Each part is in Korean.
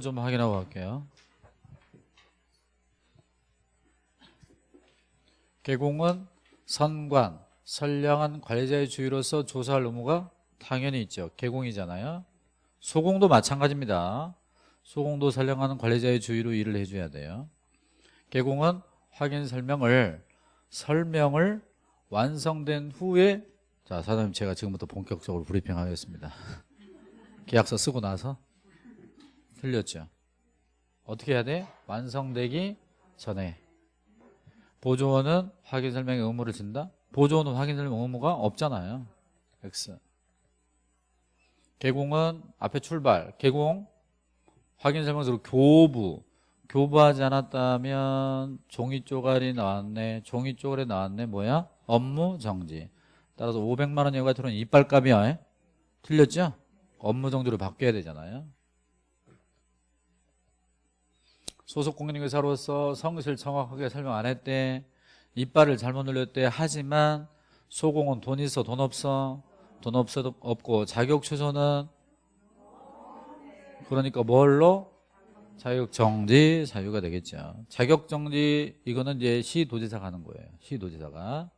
좀 확인하고 갈게요. 개공은 선관, 선량한 관리자의 주의로서 조사할 의무가 당연히 있죠. 개공이잖아요. 소공도 마찬가지입니다. 소공도 선량한 관리자의 주의로 일을 해줘야 돼요. 개공은 확인 설명을 설명을 완성된 후에 자 사장님 제가 지금부터 본격적으로 브리핑하겠습니다. 계약서 쓰고 나서 틀렸죠. 어떻게 해야 돼? 완성되기 전에 보조원은 확인 설명의 의무를 진다. 보조원은 확인 설명 의무가 없잖아요. X. 개공은 앞에 출발. 개공 확인 설명서로 교부. 교부하지 않았다면 종이 쪼가리 나왔네. 종이 쪼가리 나왔네. 뭐야? 업무 정지. 따라서 500만 원 여가 들어온 이빨값이야. 틀렸죠? 업무 정지로 바뀌어야 되잖아요. 소속 공인중개사로서 성실 정확하게 설명 안 했대. 이빨을 잘못 눌렸대. 하지만 소공은 돈 있어 돈 없어? 돈 없어도 없고 자격 취소는? 그러니까 뭘로? 자격 정지 사유가 되겠죠. 자격 정지 이거는 이제 시도지사가 하는 거예요. 시도지사가.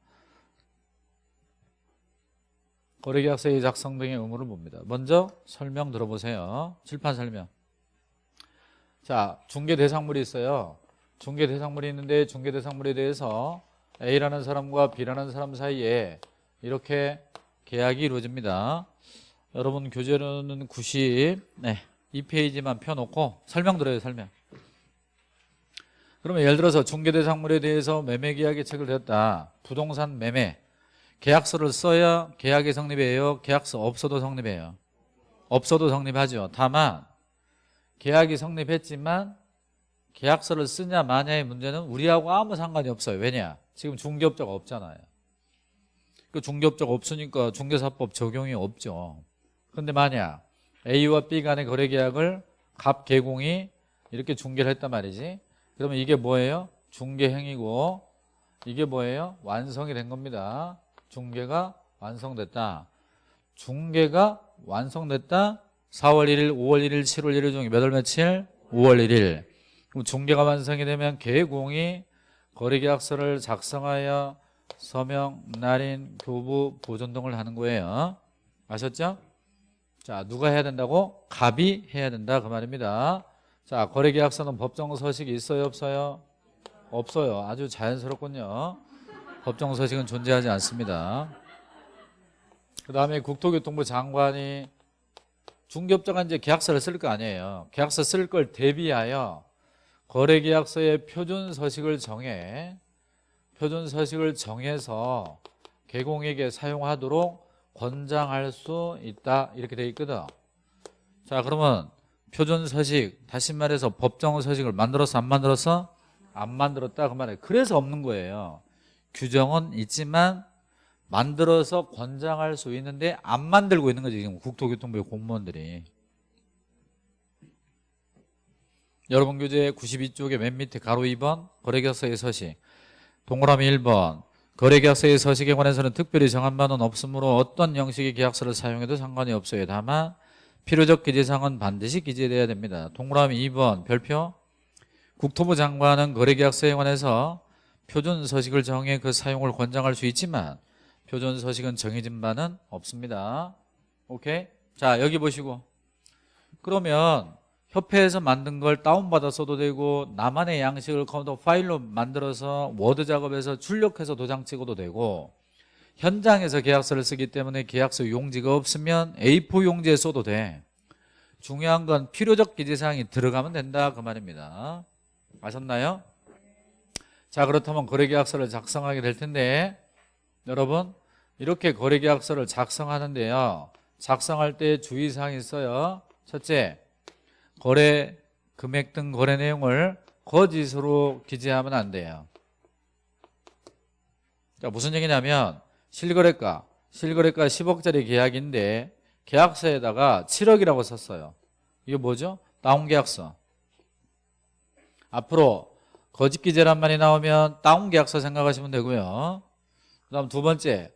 거래계약서의 작성 등의 의무를 봅니다. 먼저 설명 들어보세요. 칠판 설명 자, 중개 대상물이 있어요. 중개 대상물이 있는데 중개 대상물에 대해서 A라는 사람과 B라는 사람 사이에 이렇게 계약이 이루어집니다. 여러분 교재로는 90, 네, 2페이지만 펴놓고 설명 들어요, 설명. 그러면 예를 들어서 중개 대상물에 대해서 매매 계약이 체결되었다. 부동산 매매. 계약서를 써야 계약이 성립해요. 계약서 없어도 성립해요. 없어도 성립하죠. 다만 계약이 성립했지만 계약서를 쓰냐 마냐의 문제는 우리하고 아무 상관이 없어요. 왜냐? 지금 중개업자가 없잖아요. 그 중개업자가 없으니까 중개사법 적용이 없죠. 근데 만약 A와 B 간의 거래계약을 갑 개공이 이렇게 중개를 했단 말이지. 그러면 이게 뭐예요? 중개행위고 이게 뭐예요? 완성이 된 겁니다. 중개가 완성됐다. 중개가 완성됐다. 4월 1일, 5월 1일, 7월 1일 중에 몇월 며칠? 5월 1일. 그럼 중개가 완성이 되면 개공이 거래계약서를 작성하여 서명, 날인, 교부, 보존 등을 하는 거예요. 아셨죠? 자, 누가 해야 된다고? 갑이 해야 된다 그 말입니다. 자, 거래계약서는 법정 서식이 있어요, 없어요? 없어요. 아주 자연스럽군요. 법정 서식은 존재하지 않습니다. 그 다음에 국토교통부 장관이 중개업자가 이제 계약서를 쓸 거 아니에요. 계약서 쓸 걸 대비하여 거래계약서의 표준 서식을 정해 표준 서식을 정해서 개공에게 사용하도록 권장할 수 있다 이렇게 돼 있거든. 자 그러면 표준 서식 다시 말해서 법정 서식을 만들어서 안 만들어서 안 만들었다 그 말이에요. 그래서 없는 거예요. 규정은 있지만 만들어서 권장할 수 있는데 안 만들고 있는 거지 지금 국토교통부의 공무원들이. 여러분 교재 92쪽에 맨 밑에 가로 2번 거래계약서의 서식. 동그라미 1번. 거래계약서의 서식에 관해서는 특별히 정한 바는 없으므로 어떤 형식의 계약서를 사용해도 상관이 없어요. 다만 필요적 기재사항은 반드시 기재돼야 됩니다. 동그라미 2번 별표. 국토부 장관은 거래계약서에 관해서 표준 서식을 정해 그 사용을 권장할 수 있지만 표준 서식은 정해진 바는 없습니다. 오케이? 자, 여기 보시고. 그러면 협회에서 만든 걸 다운받아 써도 되고 나만의 양식을 컴퓨터 파일로 만들어서 워드 작업해서 출력해서 도장 찍어도 되고 현장에서 계약서를 쓰기 때문에 계약서 용지가 없으면 A4 용지에 써도 돼. 중요한 건 필요적 기재사항이 들어가면 된다 그 말입니다. 아셨나요? 자 그렇다면 거래계약서를 작성하게 될 텐데 여러분 이렇게 거래계약서를 작성하는데요. 작성할 때 주의사항이 있어요. 첫째 거래 금액 등 거래 내용을 거짓으로 기재하면 안 돼요. 자, 무슨 얘기냐면 실거래가 실거래가 10억짜리 계약인데 계약서에다가 7억이라고 썼어요. 이게 뭐죠? 다운 계약서. 앞으로 거짓 기재란 말이 나오면 다운 계약서 생각하시면 되고요. 그 다음 두 번째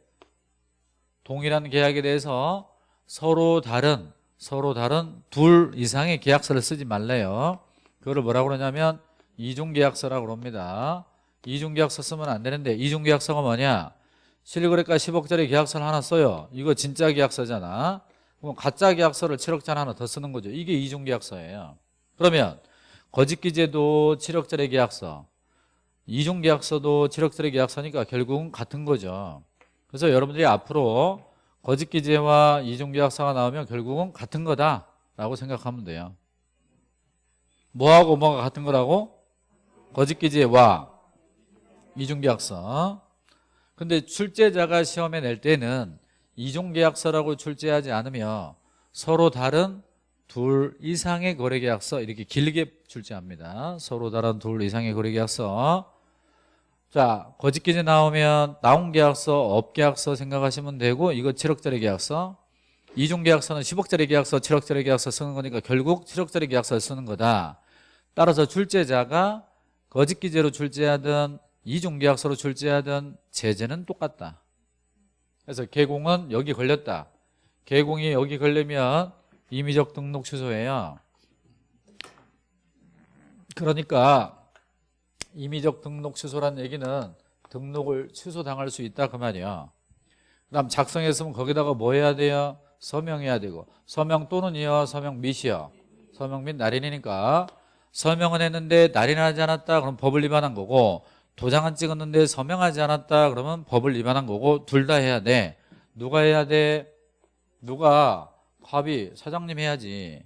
동일한 계약에 대해서 서로 다른 서로 다른 둘 이상의 계약서를 쓰지 말래요. 그거를 뭐라고 그러냐면 이중계약서라고 그럽니다. 이중계약서 쓰면 안 되는데 이중계약서가 뭐냐? 실거래가 10억짜리 계약서를 하나 써요. 이거 진짜 계약서잖아. 그럼 가짜 계약서를 7억짜리 하나 더 쓰는 거죠. 이게 이중계약서예요. 그러면 거짓기재도 7억짜리 계약서, 이중계약서도 7억짜리 계약서니까 결국은 같은 거죠. 그래서 여러분들이 앞으로 거짓기재와 이중계약서가 나오면 결국은 같은 거다라고 생각하면 돼요. 뭐하고 뭐가 같은 거라고? 거짓기재와 이중계약서. 근데 출제자가 시험에 낼 때는 이중계약서라고 출제하지 않으며 서로 다른 둘 이상의 거래계약서 이렇게 길게 출제합니다. 서로 다른 둘 이상의 거래계약서. 자, 거짓기재 나오면 나온 계약서, 업계약서 생각하시면 되고 이거 7억짜리 계약서. 이중계약서는 10억짜리 계약서, 7억짜리 계약서 쓰는 거니까 결국 7억짜리 계약서를 쓰는 거다. 따라서 출제자가 거짓기재로 출제하든 이중계약서로 출제하든 제재는 똑같다. 그래서 개공은 여기 걸렸다. 개공이 여기 걸리면 임의적 등록 취소예요. 그러니까 임의적 등록 취소란 얘기는 등록을 취소당할 수 있다 그 말이야. 그다음 작성했으면 거기다가 뭐 해야 돼요? 서명해야 되고. 서명 또는이요 서명 및이요. 서명 및 날인이니까. 서명은 했는데 날인하지 않았다 그럼 법을 위반한 거고 도장은 찍었는데 서명하지 않았다 그러면 법을 위반한 거고 둘 다 해야 돼. 누가 해야 돼? 누가? 갑이 사장님 해야지.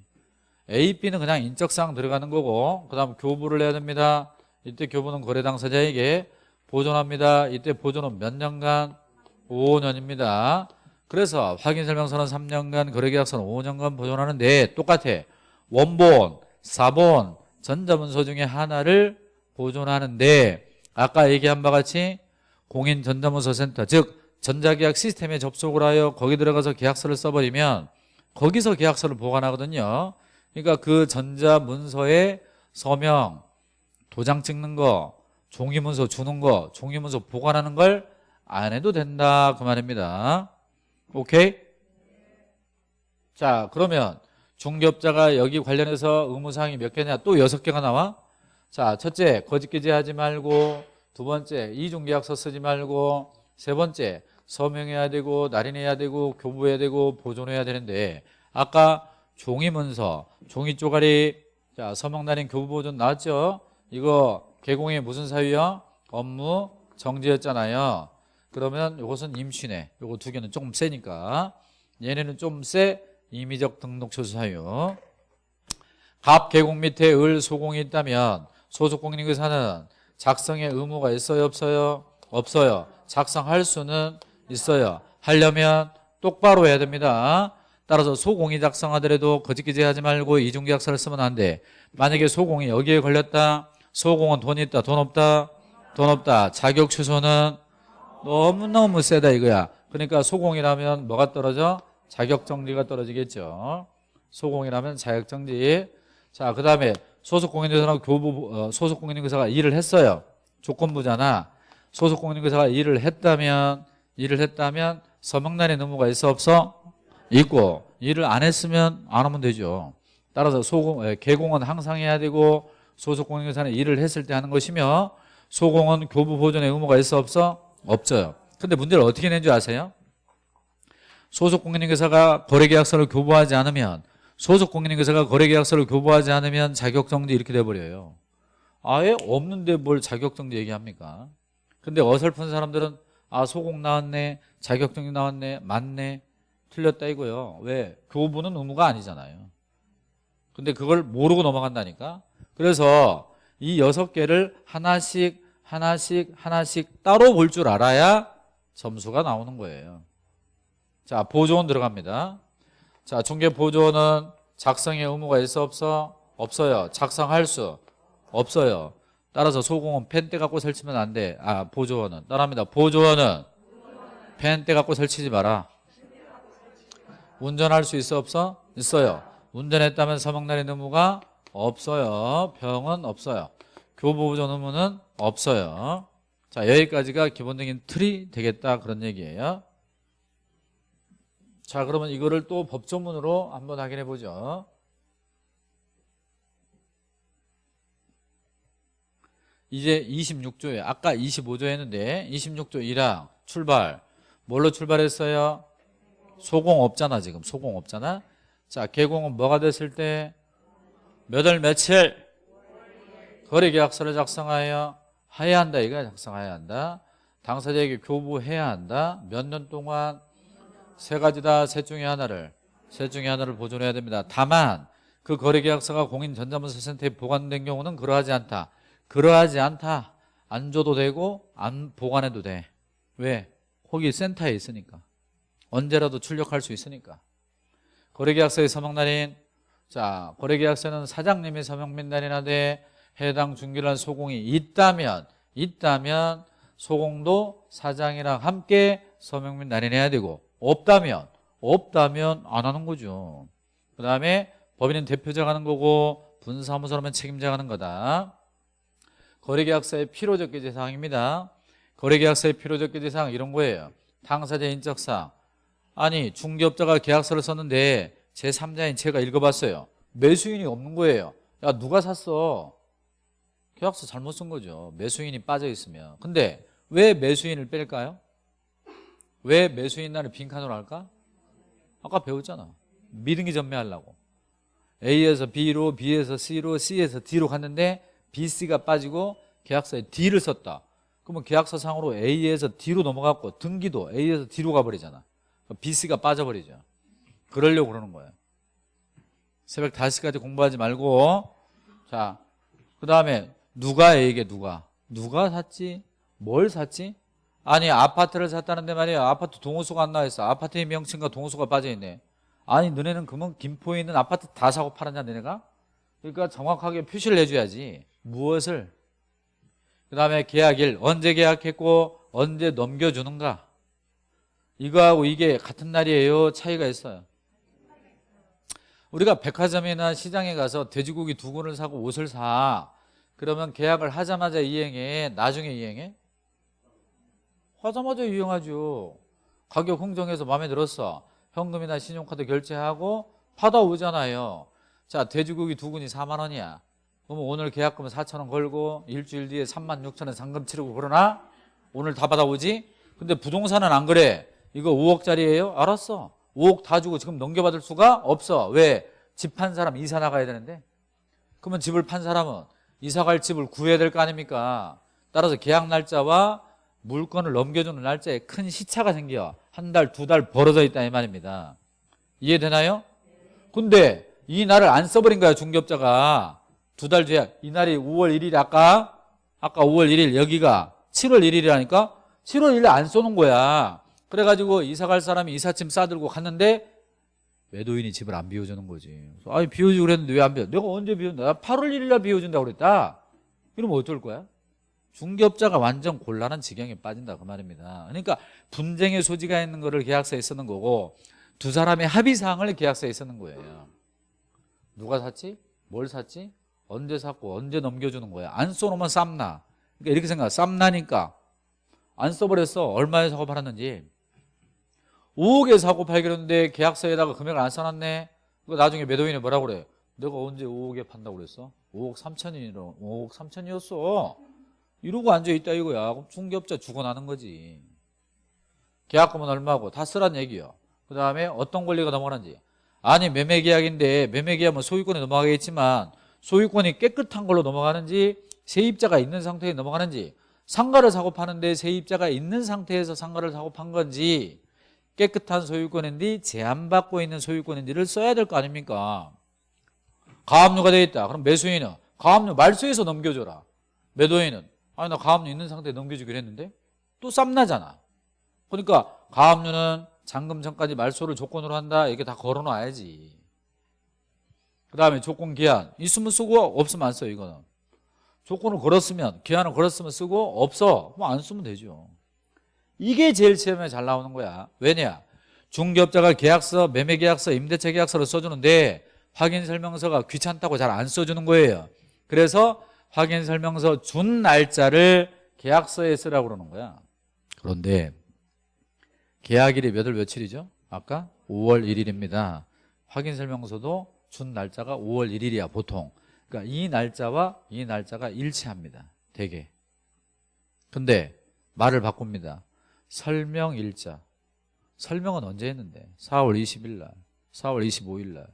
A, B는 그냥 인적사항 들어가는 거고 그 다음 교부를 해야 됩니다 이때 교부는 거래 당사자에게 보존합니다. 이때 보존은 몇 년간? 5년입니다. 그래서 확인 설명서는 3년간 거래계약서는 5년간 보존하는데 똑같아. 원본, 사본, 전자문서 중에 하나를 보존하는데. 아까 얘기한 바와 같이 공인 전자문서 센터 즉 전자계약 시스템에 접속을 하여 거기 들어가서 계약서를 써버리면 거기서 계약서를 보관하거든요. 그러니까 그 전자문서에 서명, 도장 찍는 거, 종이문서 주는 거, 종이문서 보관하는 걸 안 해도 된다 그 말입니다. 오케이? 자 그러면 중개업자가 여기 관련해서 의무사항이 몇 개냐? 또 여섯 개가 나와? 자 첫째 거짓 기재 하지 말고 두 번째 이중계약서 쓰지 말고 세 번째 서명해야 되고 날인해야 되고 교부해야 되고 보존해야 되는데 아까 종이문서 종이 쪼가리 자 서명 날인 교부 보존 나왔죠 이거 개공이 무슨 사유요 업무 정지였잖아요. 그러면 이것은 임신해. 요거 두 개는 조금 세니까. 얘네는 좀 세. 임의적 등록 취소 사유. 갑 개공 밑에 을 소공이 있다면 소속 공인인사는 작성의 의무가 있어요? 없어요? 없어요. 작성할 수는 있어요. 하려면 똑바로 해야 됩니다. 따라서 소공이 작성하더라도 거짓기재 하지 말고 이중계약서를 쓰면 안 돼. 만약에 소공이 여기에 걸렸다 소공은 돈 있다 돈 없다? 돈 없다. 자격 취소는 너무너무 세다 이거야. 그러니까 소공이라면 뭐가 떨어져? 자격정지가 떨어지겠죠. 소공이라면 자격정지 자 그 다음에 소속공인회사랑 교부 어, 소속공인회사가 일을 했어요. 조건부잖아. 소속공인회사가 일을 했다면 일을 했다면 서명란의 의무가 있어 없어? 있고 일을 안 했으면 안 하면 되죠. 따라서 소공, 에, 개공은 항상 해야 되고 소속 공인회사는 일을 했을 때 하는 것이며 소공은 교부 보존의 의무가 있어 없어? 없어요. 근데 문제를 어떻게 낸 줄 아세요? 소속 공인인계사가 거래계약서를 교부하지 않으면 소속 공인인계사가 거래계약서를 교부하지 않으면 자격정지 이렇게 돼버려요. 아예 없는데 뭘 자격정지 얘기합니까? 근데 어설픈 사람들은 아 소공 나왔네 자격정지 나왔네 맞네 틀렸다 이거요. 왜? 교부는 의무가 아니잖아요. 근데 그걸 모르고 넘어간다니까 그래서 이 여섯 개를 하나씩 하나씩 하나씩 따로 볼 줄 알아야 점수가 나오는 거예요. 자 보조원 들어갑니다. 자 중개 보조원은 작성의 의무가 있어 없어? 없어요. 작성할 수 없어요. 따라서 소공은 펜대 갖고 설치면 안 돼 아 보조원은. 따라합니다. 보조원은 펜대 갖고 설치지 마라. 운전할 수 있어 없어? 있어요. 운전했다면 서명날인 의무가 없어요. 병은 없어요. 교보보존 의무는 없어요. 자 여기까지가 기본적인 틀이 되겠다 그런 얘기예요. 자 그러면 이거를 또 법조문으로 한번 확인해 보죠. 이제 26조에 아까 25조 했는데 26조 1항 출발. 뭘로 출발했어요? 소공 없잖아 지금. 소공 없잖아? 자 개공은 뭐가 됐을 때 몇 월 며칠? 거래 계약서를 작성하여 해야 한다. 이거야 작성해야 한다. 당사자에게 교부해야 한다. 몇 년 동안 세 가지다 셋 중에 하나를 셋 중에 하나를 보존해야 됩니다. 다만 그 거래 계약서가 공인 전자문서센터에 보관된 경우는 그러하지 않다. 그러하지 않다. 안 줘도 되고 안 보관해도 돼. 왜? 거기 센터에 있으니까. 언제라도 출력할 수 있으니까. 거래계약서의 서명날인 자 거래계약서는 사장님이 서명 민날이나 돼 해당 중개란 소공이 있다면 있다면 소공도 사장이랑 함께 서명 및 날인해야 되고 없다면 없다면 안 하는 거죠. 그 다음에 법인은 대표자가 하는 거고 분사무소라면 책임자가 하는 거다. 거래계약서의 필요적 기재사항입니다. 거래계약서의 필요적 기재사항 이런 거예요. 당사자 인적사항 아니 중개업자가 계약서를 썼는데 제3자인 제가 읽어봤어요. 매수인이 없는 거예요. 야 누가 샀어? 계약서 잘못 쓴 거죠. 매수인이 빠져 있으면. 근데 왜 매수인을 뺄까요? 왜 매수인 날을 빈칸으로 할까? 아까 배웠잖아. 미등기 전매하려고. A에서 B로 B에서 C로 C에서 D로 갔는데 B, C가 빠지고 계약서에 D를 썼다. 그러면 계약서상으로 A에서 D로 넘어갔고 등기도 A에서 D로 가버리잖아. B, C가 빠져버리죠 그러려고 그러는 거예요. 새벽 5시까지 공부하지 말고 자, 그 다음에 누가 A에게 누가? 누가 샀지? 뭘 샀지? 아니 아파트를 샀다는데 말이야 아파트 동호수가 안 나와있어. 아파트의 명칭과 동호수가 빠져있네. 아니 너네는 그러면 김포에 있는 아파트 다 사고 팔았냐 너네가? 그러니까 정확하게 표시를 해줘야지. 무엇을? 그 다음에 계약일. 언제 계약했고 언제 넘겨주는가? 이거하고 이게 같은 날이에요? 차이가 있어요 우리가 백화점이나 시장에 가서 돼지고기 두 근을 사고 옷을 사. 그러면 계약을 하자마자 이행해? 나중에 이행해? 하자마자 이행하죠. 가격 흥정해서 마음에 들었어. 현금이나 신용카드 결제하고 받아오잖아요. 자 돼지고기 두 근이 4만 원이야. 그러면 오늘 계약금 4천 원 걸고 일주일 뒤에 3만 6천 원 상금 치르고 그러나? 오늘 다 받아오지? 근데 부동산은 안 그래. 이거 5억짜리예요? 알았어 5억 다 주고 지금 넘겨받을 수가 없어. 왜? 집 판 사람 이사 나가야 되는데? 그러면 집을 판 사람은 이사 갈 집을 구해야 될 거 아닙니까? 따라서 계약 날짜와 물건을 넘겨주는 날짜에 큰 시차가 생겨. 한 달, 두 달 벌어져 있다 이 말입니다. 이해되나요? 근데 이 날을 안 써버린 거야 중개업자가. 두 달 뒤에 이 날이 5월 1일 아까? 아까 5월 1일 여기가 7월 1일이라니까? 7월 1일 안 쏘는 거야 그래가지고 이사 갈 사람이 이삿짐 싸들고 갔는데 매도인이 집을 안 비워주는 거지. 아니 비워주고 그랬는데 왜 안 비워? 내가 언제 비웠나 나 8월 1일 날 비워준다고 그랬다. 이러면 어쩔 거야? 중개업자가 완전 곤란한 지경에 빠진다 그 말입니다. 그러니까 분쟁의 소지가 있는 거를 계약서에 쓰는 거고 두 사람의 합의사항을 계약서에 쓰는 거예요. 누가 샀지? 뭘 샀지? 언제 샀고 언제 넘겨주는 거야? 안 써놓으면 쌈나. 그러니까 이렇게 생각해. 쌈나니까. 안 써버렸어. 얼마에 사고 팔았는지 5억에 사고 팔겠는데 계약서에다가 금액을 안 써놨네? 그 나중에 매도인이 뭐라고 그래? 내가 언제 5억에 판다고 그랬어? 5억 3천이로 5억 3천이었어. 이러고 앉아있다 이거야. 그럼 중개업자 죽어나는 거지. 계약금은 얼마고? 다 쓰란 얘기야. 그 다음에 어떤 권리가 넘어가는지. 아니 매매계약인데 매매계약은 소유권에 넘어가겠지만 소유권이 깨끗한 걸로 넘어가는지 세입자가 있는 상태에 넘어가는지 상가를 사고 파는데 세입자가 있는 상태에서 상가를 사고 판 건지 깨끗한 소유권인지 제한받고 있는 소유권인지를 써야 될 거 아닙니까? 가압류가 되어 있다. 그럼 매수인은? 가압류 말소해서 넘겨줘라. 매도인은? 아니 나 가압류 있는 상태에 넘겨주기로 했는데? 또 쌈나잖아. 그러니까 가압류는 잔금 전까지 말소를 조건으로 한다. 이렇게 다 걸어놔야지. 그 다음에 조건 기한. 있으면 쓰고 없으면 안 써요 이거는. 조건을 걸었으면 기한을 걸었으면 쓰고 없어. 그럼 안 쓰면 되죠 이게 제일 시험에 잘 나오는 거야 왜냐 중개업자가 계약서 매매계약서 임대차 계약서를 써주는데 확인설명서가 귀찮다고 잘 안 써주는 거예요 그래서 확인설명서 준 날짜를 계약서에 쓰라고 그러는 거야 그런데 계약일이 몇월 며칠이죠? 아까 5월 1일입니다. 확인 설명서도 준 날짜가 5월 1일이야 보통. 그러니까 이 날짜와 이 날짜가 일치합니다. 대개. 근데 말을 바꿉니다. 설명 일자. 설명은 언제 했는데? 4월 20일 날, 4월 25일 날.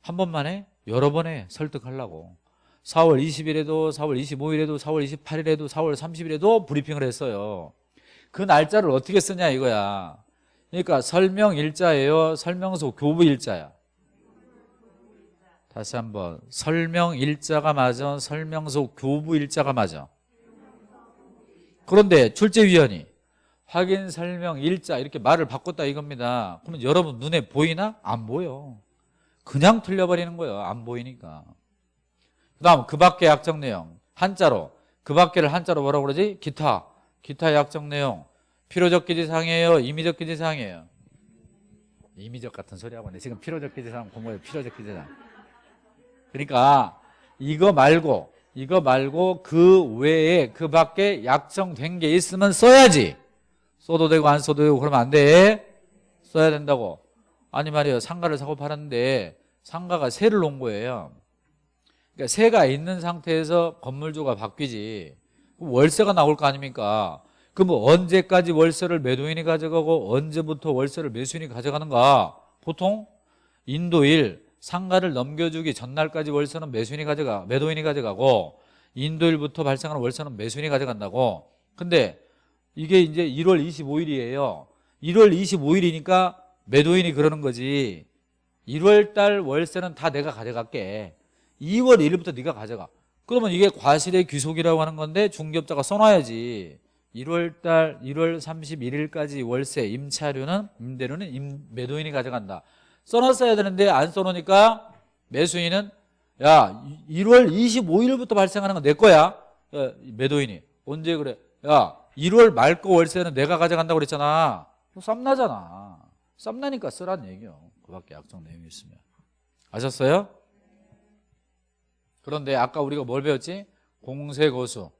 한 번만 해? 여러 번 해. 설득하려고. 4월 20일에도, 4월 25일에도, 4월 28일에도, 4월 30일에도 브리핑을 했어요. 그 날짜를 어떻게 쓰냐 이거야. 그러니까 설명 일자예요. 설명서 교부 일자야. 다시 한번 설명 일자가 맞아. 설명서 교부 일자가 맞아. 그런데 출제위원이 확인 설명 일자 이렇게 말을 바꿨다 이겁니다. 그러면 여러분 눈에 보이나? 안 보여. 그냥 틀려버리는 거예요. 안 보이니까. 그 다음 그 밖의 약정 내용 한자로 그 밖에를 한자로 뭐라고 그러지? 기타 기타 약정 내용 필요적 기지사항이에요 임의적 기지사항이에요 임의적 같은 소리 하고 있네 지금 필요적 기지사항 공부해 필요적 기지사항 그러니까 이거 말고 이거 말고 그 외에 그 밖에 약정된 게 있으면 써야지 써도 되고 안 써도 되고 그러면 안 돼. 써야 된다고. 아니 말이에요. 상가를 사고 팔았는데 상가가 세를 놓은 거예요. 그러니까 세가 있는 상태에서 건물주가 바뀌지. 월세가 나올 거 아닙니까? 그럼 뭐 언제까지 월세를 매도인이 가져가고 언제부터 월세를 매수인이 가져가는가? 보통 인도일 상가를 넘겨주기 전날까지 월세는 매수인이 가져가 매도인이 가져가고 인도일부터 발생하는 월세는 매수인이 가져간다고. 근데 이게 이제 1월 25일이에요. 1월 25일이니까 매도인이 그러는 거지. 1월 달 월세는 다 내가 가져갈게. 2월 1일부터 네가 가져가. 그러면 이게 과실의 귀속이라고 하는 건데 중개업자가 써놔야지. 1월 달 1월 31일까지 월세 임차료는 임대료는 임, 매도인이 가져간다. 써놨어야 되는데 안 써놓으니까 매수인은 야 1월 25일부터 발생하는 건 내 거야. 야, 매도인이. 언제 그래? 야 1월 말 거 월세는 내가 가져간다고 그랬잖아. 쌈나잖아. 쌈나니까 쓰란 얘기요. 그 밖에 약정 내용이 있으면. 아셨어요? 그런데 아까 우리가 뭘 배웠지? 공세거수.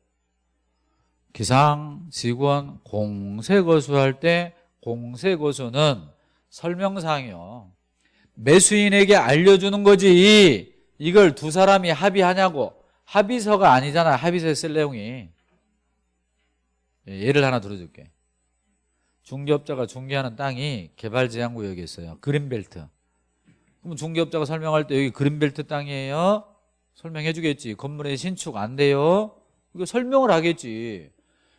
기상, 직원, 공세거수 할 때 공세거수는 설명사항이요. 매수인에게 알려주는 거지. 이걸 두 사람이 합의하냐고. 합의서가 아니잖아. 합의서에 쓸 내용이 예, 예를 하나 들어줄게. 중개업자가 중개하는 땅이 개발제한구역에 있어요. 그린벨트. 그럼 중개업자가 설명할 때 여기 그린벨트 땅이에요? 설명해 주겠지. 건물의 신축 안 돼요? 이거 설명을 하겠지.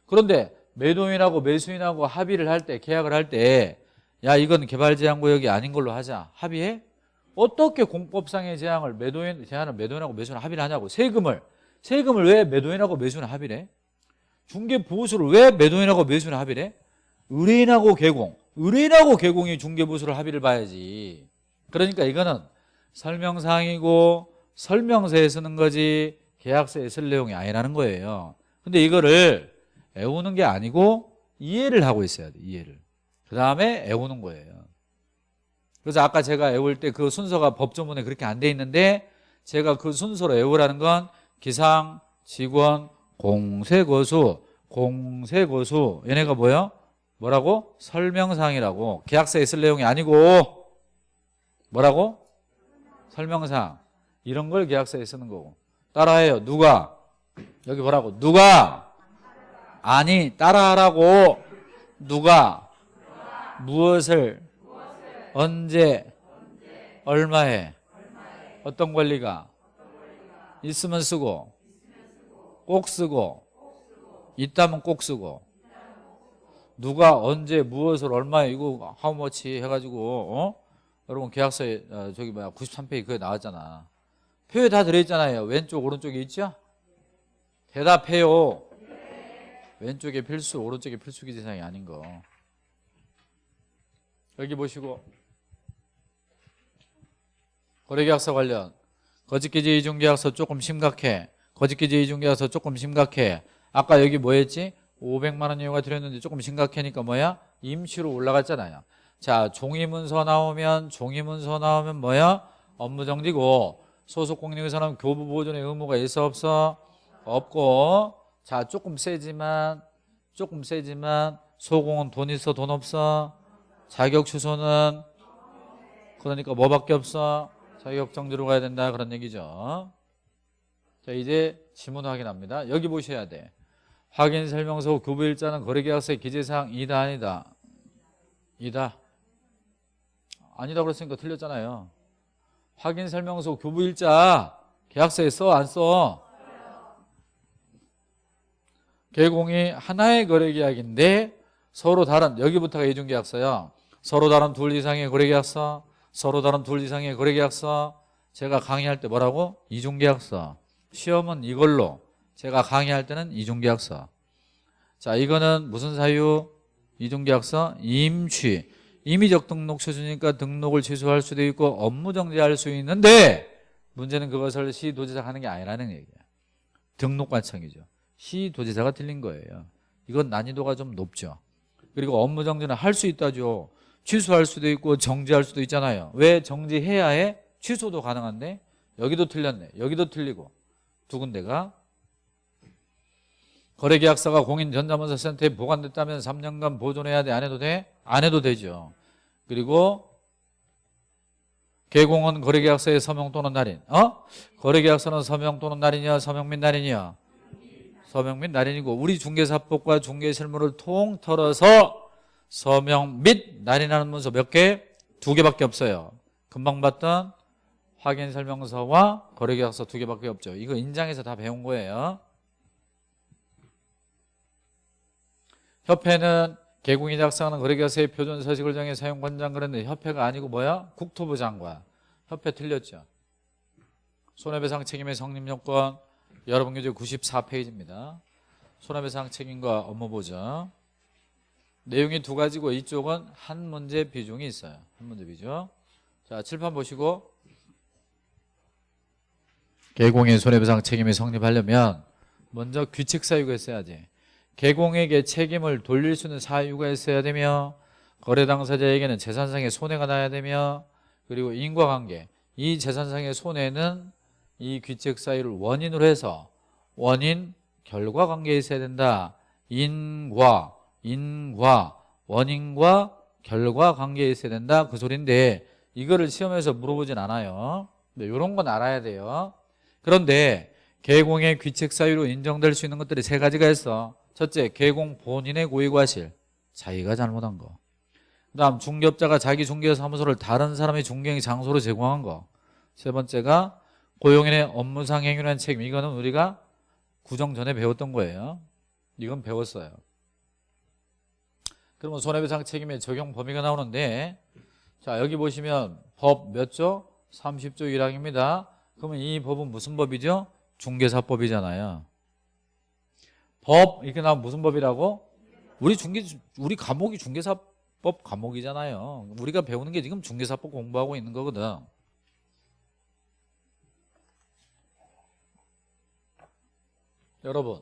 그런데 매도인하고 매수인하고 합의를 할 때 계약을 할 때 야 이건 개발제한구역이 아닌 걸로 하자. 합의해? 어떻게 공법상의 제한을 매도인 제한을 매도인하고 매수인 합의를 하냐고. 세금을. 세금을 왜 매도인하고 매수인 합의를 해? 중개 보수를 왜 매도인하고 매수인 합의를 해? 의뢰인하고 개공. 의뢰인하고 개공이 중개 보수를 합의를 봐야지. 그러니까 이거는 설명사항이고 설명서에 쓰는 거지 계약서에 쓸 내용이 아니라는 거예요. 근데 이거를 애우는 게 아니고 이해를 하고 있어야 돼 이해를. 그 다음에 애우는 거예요. 그래서 아까 제가 애울 때 그 순서가 법조문에 그렇게 안 돼 있는데 제가 그 순서로 애우라는 건 기상, 직원, 공세거수, 공세거수 얘네가 뭐예요? 뭐라고? 설명사항이라고 계약서에 쓸 내용이 아니고 뭐라고? 설명사항 이런 걸 계약서에 쓰는 거고 따라해요 누가? 여기 뭐라고? 누가? 아니 따라하라고 누가? 무엇을? 언제? 얼마에? 어떤 권리가? 있으면 쓰고 꼭 쓰고 있다면 꼭 쓰고. 누가 언제 무엇을 얼마에 이거 how much 해가지고 어? 여러분 계약서에 어, 저기 뭐야 93페이지 그게 나왔잖아. 표에 다 들어있잖아요. 왼쪽 오른쪽에 있죠? 대답해요. 왼쪽에 필수 오른쪽에 필수기 지상이 아닌 거. 여기 보시고. 거래계약서 관련. 거짓기지 이중계약서 조금 심각해 거짓기지 이중계약서 조금 심각해 아까 여기 뭐였지? 500만 원 이유가 들었는데 조금 심각하니까 뭐야? 임시로 올라갔잖아요 자 종이문서 나오면 종이문서 나오면 뭐야? 업무정지고 소속공인에서는 교부 보존의 의무가 있어 없어? 없고 자 조금 세지만 조금 세지만 소공은 돈 있어 돈 없어? 자격 취소는 그러니까 뭐밖에 없어? 자격 정지로 가야 된다 그런 얘기죠. 자 이제 지문 확인합니다. 여기 보셔야 돼. 확인 설명서 교부일자는 거래계약서의 기재사항 이다 아니다. 이다. 아니다 그랬으니까 틀렸잖아요. 확인 설명서 교부일자 계약서에 써 안 써? 개공이 하나의 거래계약인데 서로 다른 여기부터가 이중계약서요. 서로 다른 둘 이상의 거래계약서, 서로 다른 둘 이상의 거래계약서. 제가 강의할 때 뭐라고? 이중계약서. 시험은 이걸로. 제가 강의할 때는 이중계약서. 자, 이거는 무슨 사유? 이중계약서 임취. 임의적 등록 취소니까 등록을 취소할 수도 있고 업무 정지할 수 있는데 문제는 그것을 시도지사가 하는 게 아니라는 얘기야. 등록 관청이죠. 시도지사가 틀린 거예요. 이건 난이도가 좀 높죠. 그리고 업무 정지는 할 수 있다죠. 취소할 수도 있고 정지할 수도 있잖아요. 왜 정지해야 해? 취소도 가능한데 여기도 틀렸네. 여기도 틀리고 두 군데가 거래계약서가 공인전자문서센터에 보관됐다면 3년간 보존해야 돼? 안 해도 돼? 안 해도 되죠. 그리고 개공은 거래계약서의 서명 또는 날인. 어? 거래계약서는 서명 또는 날인이야? 서명 및 날인이야? 서명 및 날인이고 우리 중개사법과 중개실무를 통틀어서 서명 및 날인하는 문서 몇 개? 두 개밖에 없어요. 금방 봤던 확인 설명서와 거래계약서 두 개밖에 없죠. 이거 인장에서 다 배운 거예요. 협회는 개공이 작성하는 거래계약서의 표준 서식을 정해 사용 권장 그랬는데 협회가 아니고 뭐야? 국토부 장관. 협회 틀렸죠. 손해배상 책임의 성립 요건 여러분 교재 94페이지입니다. 손해배상 책임과 업무 보장. 내용이 두 가지고 이쪽은 한 문제 비중이 있어요. 한 문제 비중. 자, 칠판 보시고 개공의 손해배상 책임이 성립하려면 먼저 규칙 사유가 있어야지. 개공에게 책임을 돌릴 수 있는 사유가 있어야 되며 거래 당사자에게는 재산상의 손해가 나야 되며 그리고 인과관계 이 재산상의 손해는 이 규칙 사유를 원인으로 해서 원인 결과 관계에 있어야 된다. 인과 인과 원인과 결과 관계에 있어야 된다. 그 소리인데 이거를 시험에서 물어보진 않아요. 이런 건 알아야 돼요. 그런데 개공의 규칙 사유로 인정될 수 있는 것들이 세 가지가 있어. 첫째, 개공 본인의 고의과실. 자기가 잘못한 거. 그 다음 중개업자가 자기 중개사무소를 다른 사람의 중개행 장소로 제공한 거. 세 번째가 고용인의 업무상 행위에 대한 책임. 이거는 우리가 구정 전에 배웠던 거예요. 이건 배웠어요. 그러면 손해배상 책임의 적용 범위가 나오는데 자 여기 보시면 법 몇 조? 30조 1항입니다. 그러면 이 법은 무슨 법이죠? 중개사법이잖아요. 법 이렇게 나오면 무슨 법이라고? 우리 중개 우리 과목이 중개사법 과목이잖아요. 우리가 배우는 게 지금 중개사법 공부하고 있는 거거든. 여러분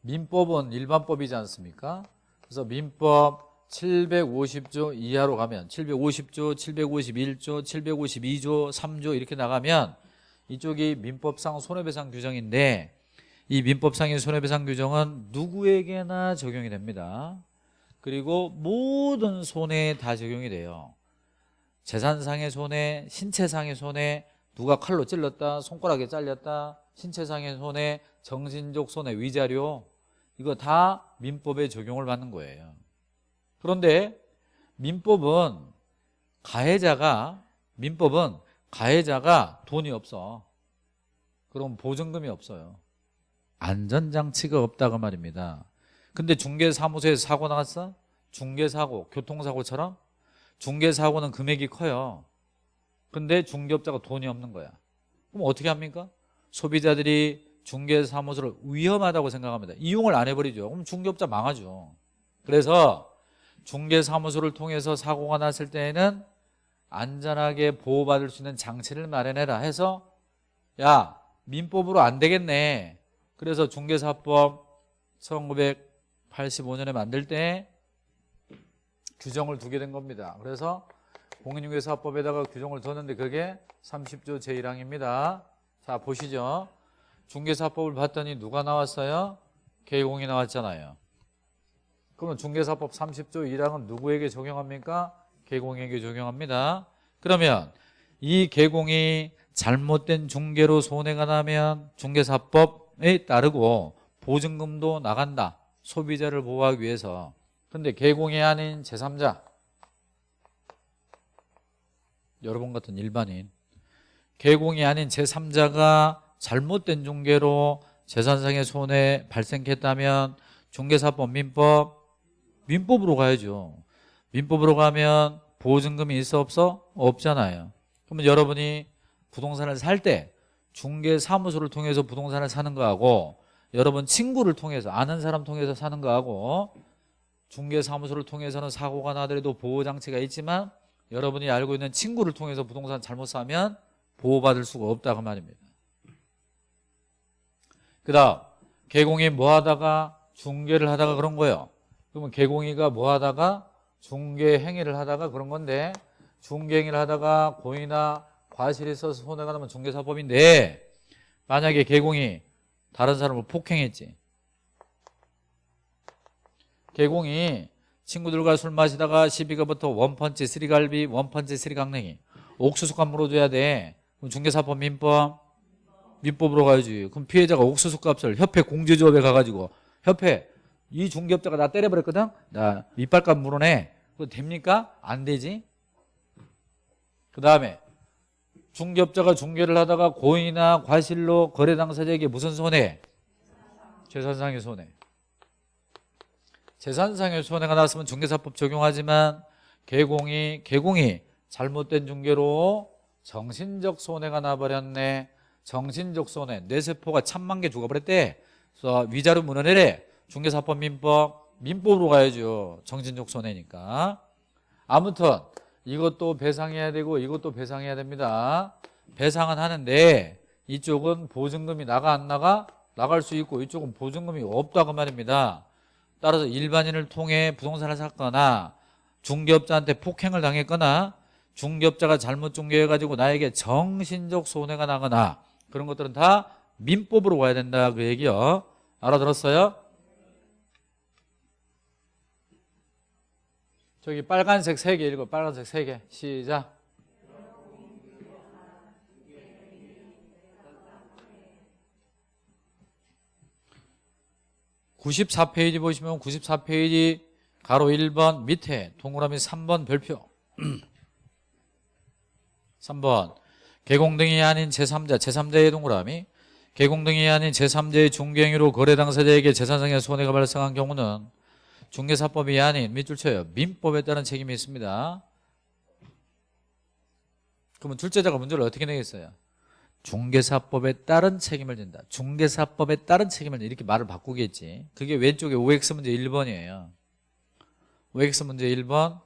민법은 일반법이지 않습니까? 그래서 민법 750조 이하로 가면 750조, 751조, 752조, 3조 이렇게 나가면 이쪽이 민법상 손해배상 규정인데 이 민법상의 손해배상 규정은 누구에게나 적용이 됩니다. 그리고 모든 손해에 다 적용이 돼요. 재산상의 손해, 신체상의 손해, 누가 칼로 찔렀다, 손가락에 잘렸다, 신체상의 손해, 정신적 손해, 위자료 이거 다 민법에 적용을 받는 거예요. 그런데 민법은 가해자가 민법은 가해자가 돈이 없어. 그럼 보증금이 없어요. 안전장치가 없다고 말입니다. 근데 중개사무소에서 사고 나갔어? 중개사고, 교통사고처럼 중개사고는 금액이 커요. 근데 중개업자가 돈이 없는 거야. 그럼 어떻게 합니까? 소비자들이 중개사무소를 위험하다고 생각합니다. 이용을 안 해버리죠. 그럼 중개업자 망하죠. 그래서 중개사무소를 통해서 사고가 났을 때에는 안전하게 보호받을 수 있는 장치를 마련해라 해서 야 민법으로 안 되겠네. 그래서 중개사법 1985년에 만들 때 규정을 두게 된 겁니다. 그래서 공인중개사법에다가 규정을 뒀는데 그게 30조 제1항입니다. 자 보시죠. 중개사법을 봤더니 누가 나왔어요? 개공이 나왔잖아요. 그러면 중개사법 30조 1항은 누구에게 적용합니까? 개공에게 적용합니다. 그러면 이 개공이 잘못된 중개로 손해가 나면 중개사법에 따르고 보증금도 나간다. 소비자를 보호하기 위해서. 근데 개공이 아닌 제3자 여러분 같은 일반인 개공이 아닌 제3자가 잘못된 중개로 재산상의 손해 발생했다면 중개사법 민법 민법으로 가야죠 민법으로 가면 보증금이 있어 없어? 없잖아요. 그러면 여러분이 부동산을 살 때 중개사무소를 통해서 부동산을 사는 거하고 여러분 친구를 통해서 아는 사람 통해서 사는 거하고 중개사무소를 통해서는 사고가 나더라도 보호장치가 있지만 여러분이 알고 있는 친구를 통해서 부동산 잘못 사면 보호받을 수가 없다 그 말입니다. 그 다음 개공이 뭐 하다가 중개를 하다가 그런 거예요. 그러면 개공이가 뭐 하다가 중개 행위를 하다가 그런 건데 중개 행위를 하다가 고의나 과실이 있어서 손해가 나면 중개사법인데 만약에 개공이 다른 사람을 폭행했지. 개공이 친구들과 술 마시다가 시비가 붙어 원펀치 쓰리갈비 원펀치 쓰리강냉이 옥수수값 물어줘야 돼. 그럼 중개사법 민법 민법으로 가야지. 그럼 피해자가 옥수수값을 협회 공제조합에 가가지고 협회 이 중개업자가 나 때려버렸거든? 나 밑발값 물어내 그거 됩니까? 안 되지. 그 다음에 중개업자가 중개를 하다가 고의나 과실로 거래 당사자에게 무슨 손해? 재산상의 손해. 재산상의 손해가 났으면 중개사법 적용하지만 개공이 개공이 잘못된 중개로 정신적 손해가 나버렸네. 정신적 손해. 뇌세포가 천만 개 죽어버렸대. 그래서 위자료 문헌해래 중개사법 민법 민법으로 가야죠. 정신적 손해니까. 아무튼 이것도 배상해야 되고 이것도 배상해야 됩니다. 배상은 하는데 이쪽은 보증금이 나가 안 나가 나갈 수 있고 이쪽은 보증금이 없다고 말입니다. 따라서 일반인을 통해 부동산을 샀거나 중개업자한테 폭행을 당했거나 중개업자가 잘못 중개해가지고 나에게 정신적 손해가 나거나 그런 것들은 다 민법으로 와야 된다 그 얘기요. 알아들었어요? 저기 빨간색 세 개 읽어. 빨간색 세 개. 시작. 94페이지 보시면 94페이지 가로 1번 밑에 동그라미 3번 별표. 3번. 개공등이 아닌 제3자 제3자의 동그라미. 개공등이 아닌 제3자의 중개행위로 거래 당사자에게 재산상의 손해가 발생한 경우는 중개사법이 아닌 밑줄 쳐요 민법에 따른 책임이 있습니다 그러면 둘째자가 문제를 어떻게 내겠어요? 중개사법에 따른 책임을 진다. 중개사법에 따른 책임을 진다. 이렇게 말을 바꾸겠지. 그게 왼쪽에 OX 문제 1번이에요. OX 문제 1번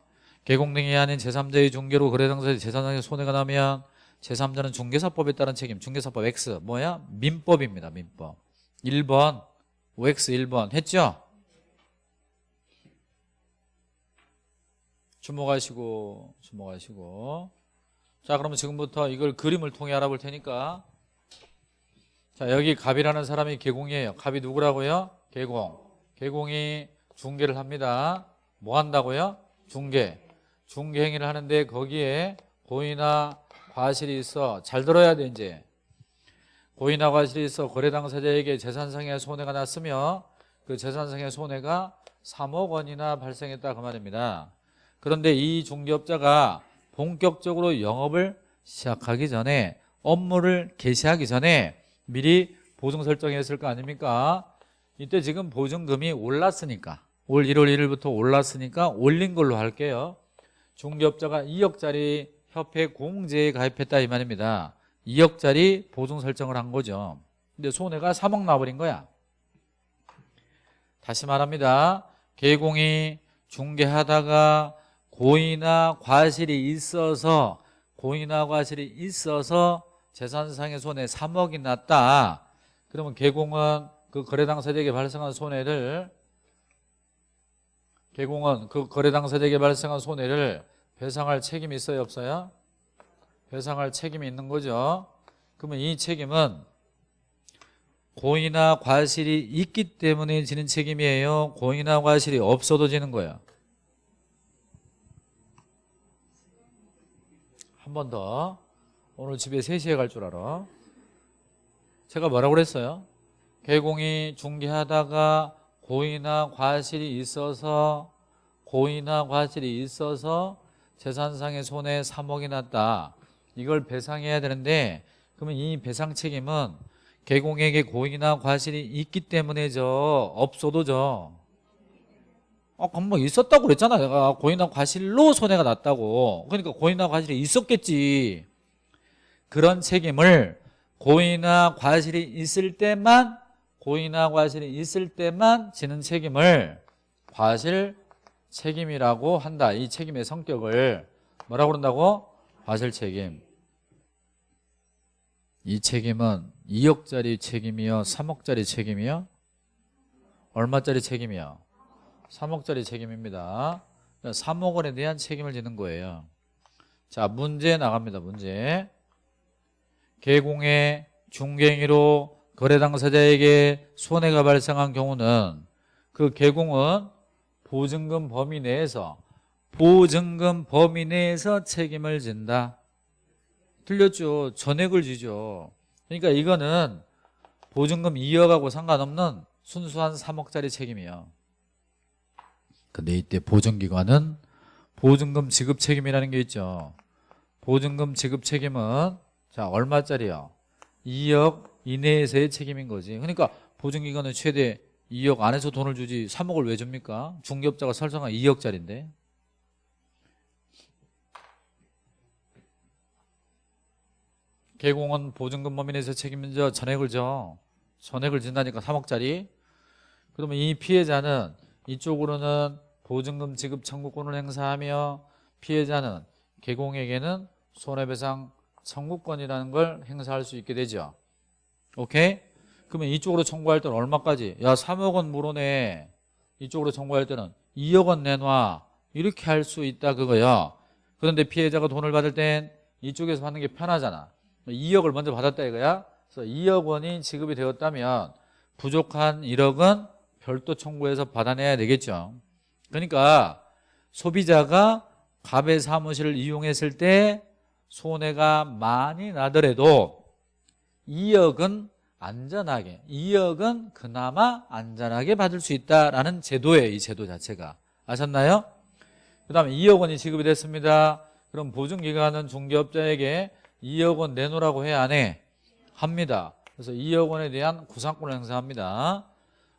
개공 등이 아닌 제3자의 중개로 거래 당사자의 재산상의 손해가 나면 제3자는 중개사법에 따른 책임 중개사법 X 뭐야? 민법입니다. 민법 1번 OX 1번 했죠? 주목하시고 주목하시고. 자 그러면 지금부터 이걸 그림을 통해 알아볼 테니까. 자 여기 갑이라는 사람이 개공이에요. 갑이 누구라고요? 개공. 개공이 중개를 합니다. 뭐 한다고요? 중개 중개 행위를 하는데 거기에 고의나 과실이 있어. 잘 들어야 돼 이제. 고의나 과실이 있어. 거래 당사자에게 재산상의 손해가 났으며 그 재산상의 손해가 3억 원이나 발생했다 그 말입니다 그런데 이 중개업자가 본격적으로 영업을 시작하기 전에 업무를 개시하기 전에 미리 보증 설정했을 거 아닙니까? 이때 지금 보증금이 올랐으니까 올 1월 1일부터 올랐으니까 올린 걸로 할게요. 중개업자가 2억짜리 협회 공제에 가입했다 이 말입니다. 2억짜리 보증 설정을 한 거죠. 근데 손해가 3억 나버린 거야. 다시 말합니다. 개공이 중개하다가 고의나 과실이 있어서 고의나 과실이 있어서 재산상의 손해 3억이 났다. 그러면 개공은 그 거래 당사자에게 발생한 손해를 개공은 그 거래 당사자에게 발생한 손해를 배상할 책임이 있어요 없어요? 배상할 책임이 있는 거죠. 그러면 이 책임은 고의나 과실이 있기 때문에 지는 책임이에요. 고의나 과실이 없어도 지는 거예요. 한 번 더. 오늘 집에 3시에 갈 줄 알아. 제가 뭐라고 그랬어요? 개공이 중개하다가 고의나 과실이 있어서 고의나 과실이 있어서 재산상의 손해 3억이 났다. 이걸 배상해야 되는데 그러면 이 배상 책임은 개공에게 고의나 과실이 있기 때문에죠. 없어도 죠. 아, 그럼 뭐 있었다고 그랬잖아. 내가 고의나 과실로 손해가 났다고. 그러니까 고의나 과실이 있었겠지. 그런 책임을 고의나 과실이 있을 때만 고의나 과실이 있을 때만 지는 책임을 과실 책임이라고 한다. 이 책임의 성격을 뭐라고 그런다고? 과실 책임. 이 책임은 2억짜리 책임이요? 3억짜리 책임이요? 얼마짜리 책임이요? 3억짜리 책임입니다. 3억 원에 대한 책임을 지는 거예요. 자, 문제 나갑니다. 문제. 개공의 중개행위로 거래 당사자에게 손해가 발생한 경우는 그 개공은 보증금 범위 내에서 보증금 범위 내에서 책임을 진다. 틀렸죠. 전액을 지죠. 그러니까 이거는 보증금 2억하고 상관없는 순수한 3억짜리 책임이에요. 이때 보증기관은 보증금 지급 책임이라는 게 있죠. 보증금 지급 책임은 자 얼마짜리요? 2억 이내에서의 책임인 거지. 그러니까 보증기관은 최대 2억 안에서 돈을 주지 3억을 왜 줍니까? 중개업자가 설정한 2억짜리인데. 개공은 보증금 범위 내에서 책임져 전액을 져. 전액을 진다니까 3억짜리. 그러면 이 피해자는 이쪽으로는 보증금 지급 청구권을 행사하며 피해자는 개공에게는 손해배상 청구권이라는 걸 행사할 수 있게 되죠. 오케이? 그러면 이쪽으로 청구할 때는 얼마까지? 야 3억 원 물어내. 이쪽으로 청구할 때는 2억 원 내놔. 이렇게 할 수 있다 그거야. 그런데 피해자가 돈을 받을 땐 이쪽에서 받는 게 편하잖아. 2억을 먼저 받았다 이거야. 그래서 2억 원이 지급이 되었다면 부족한 1억은 별도 청구해서 받아내야 되겠죠. 그러니까 소비자가 갑의 사무실을 이용했을 때 손해가 많이 나더라도 2억은 안전하게 2억은 그나마 안전하게 받을 수 있다라는 제도예요 이 제도 자체가 아셨나요? 그 다음에 2억 원이 지급이 됐습니다 그럼 보증기관은 중개업자에게 2억 원 내놓으라고 해야 안 해? 합니다 그래서 2억 원에 대한 구상권을 행사합니다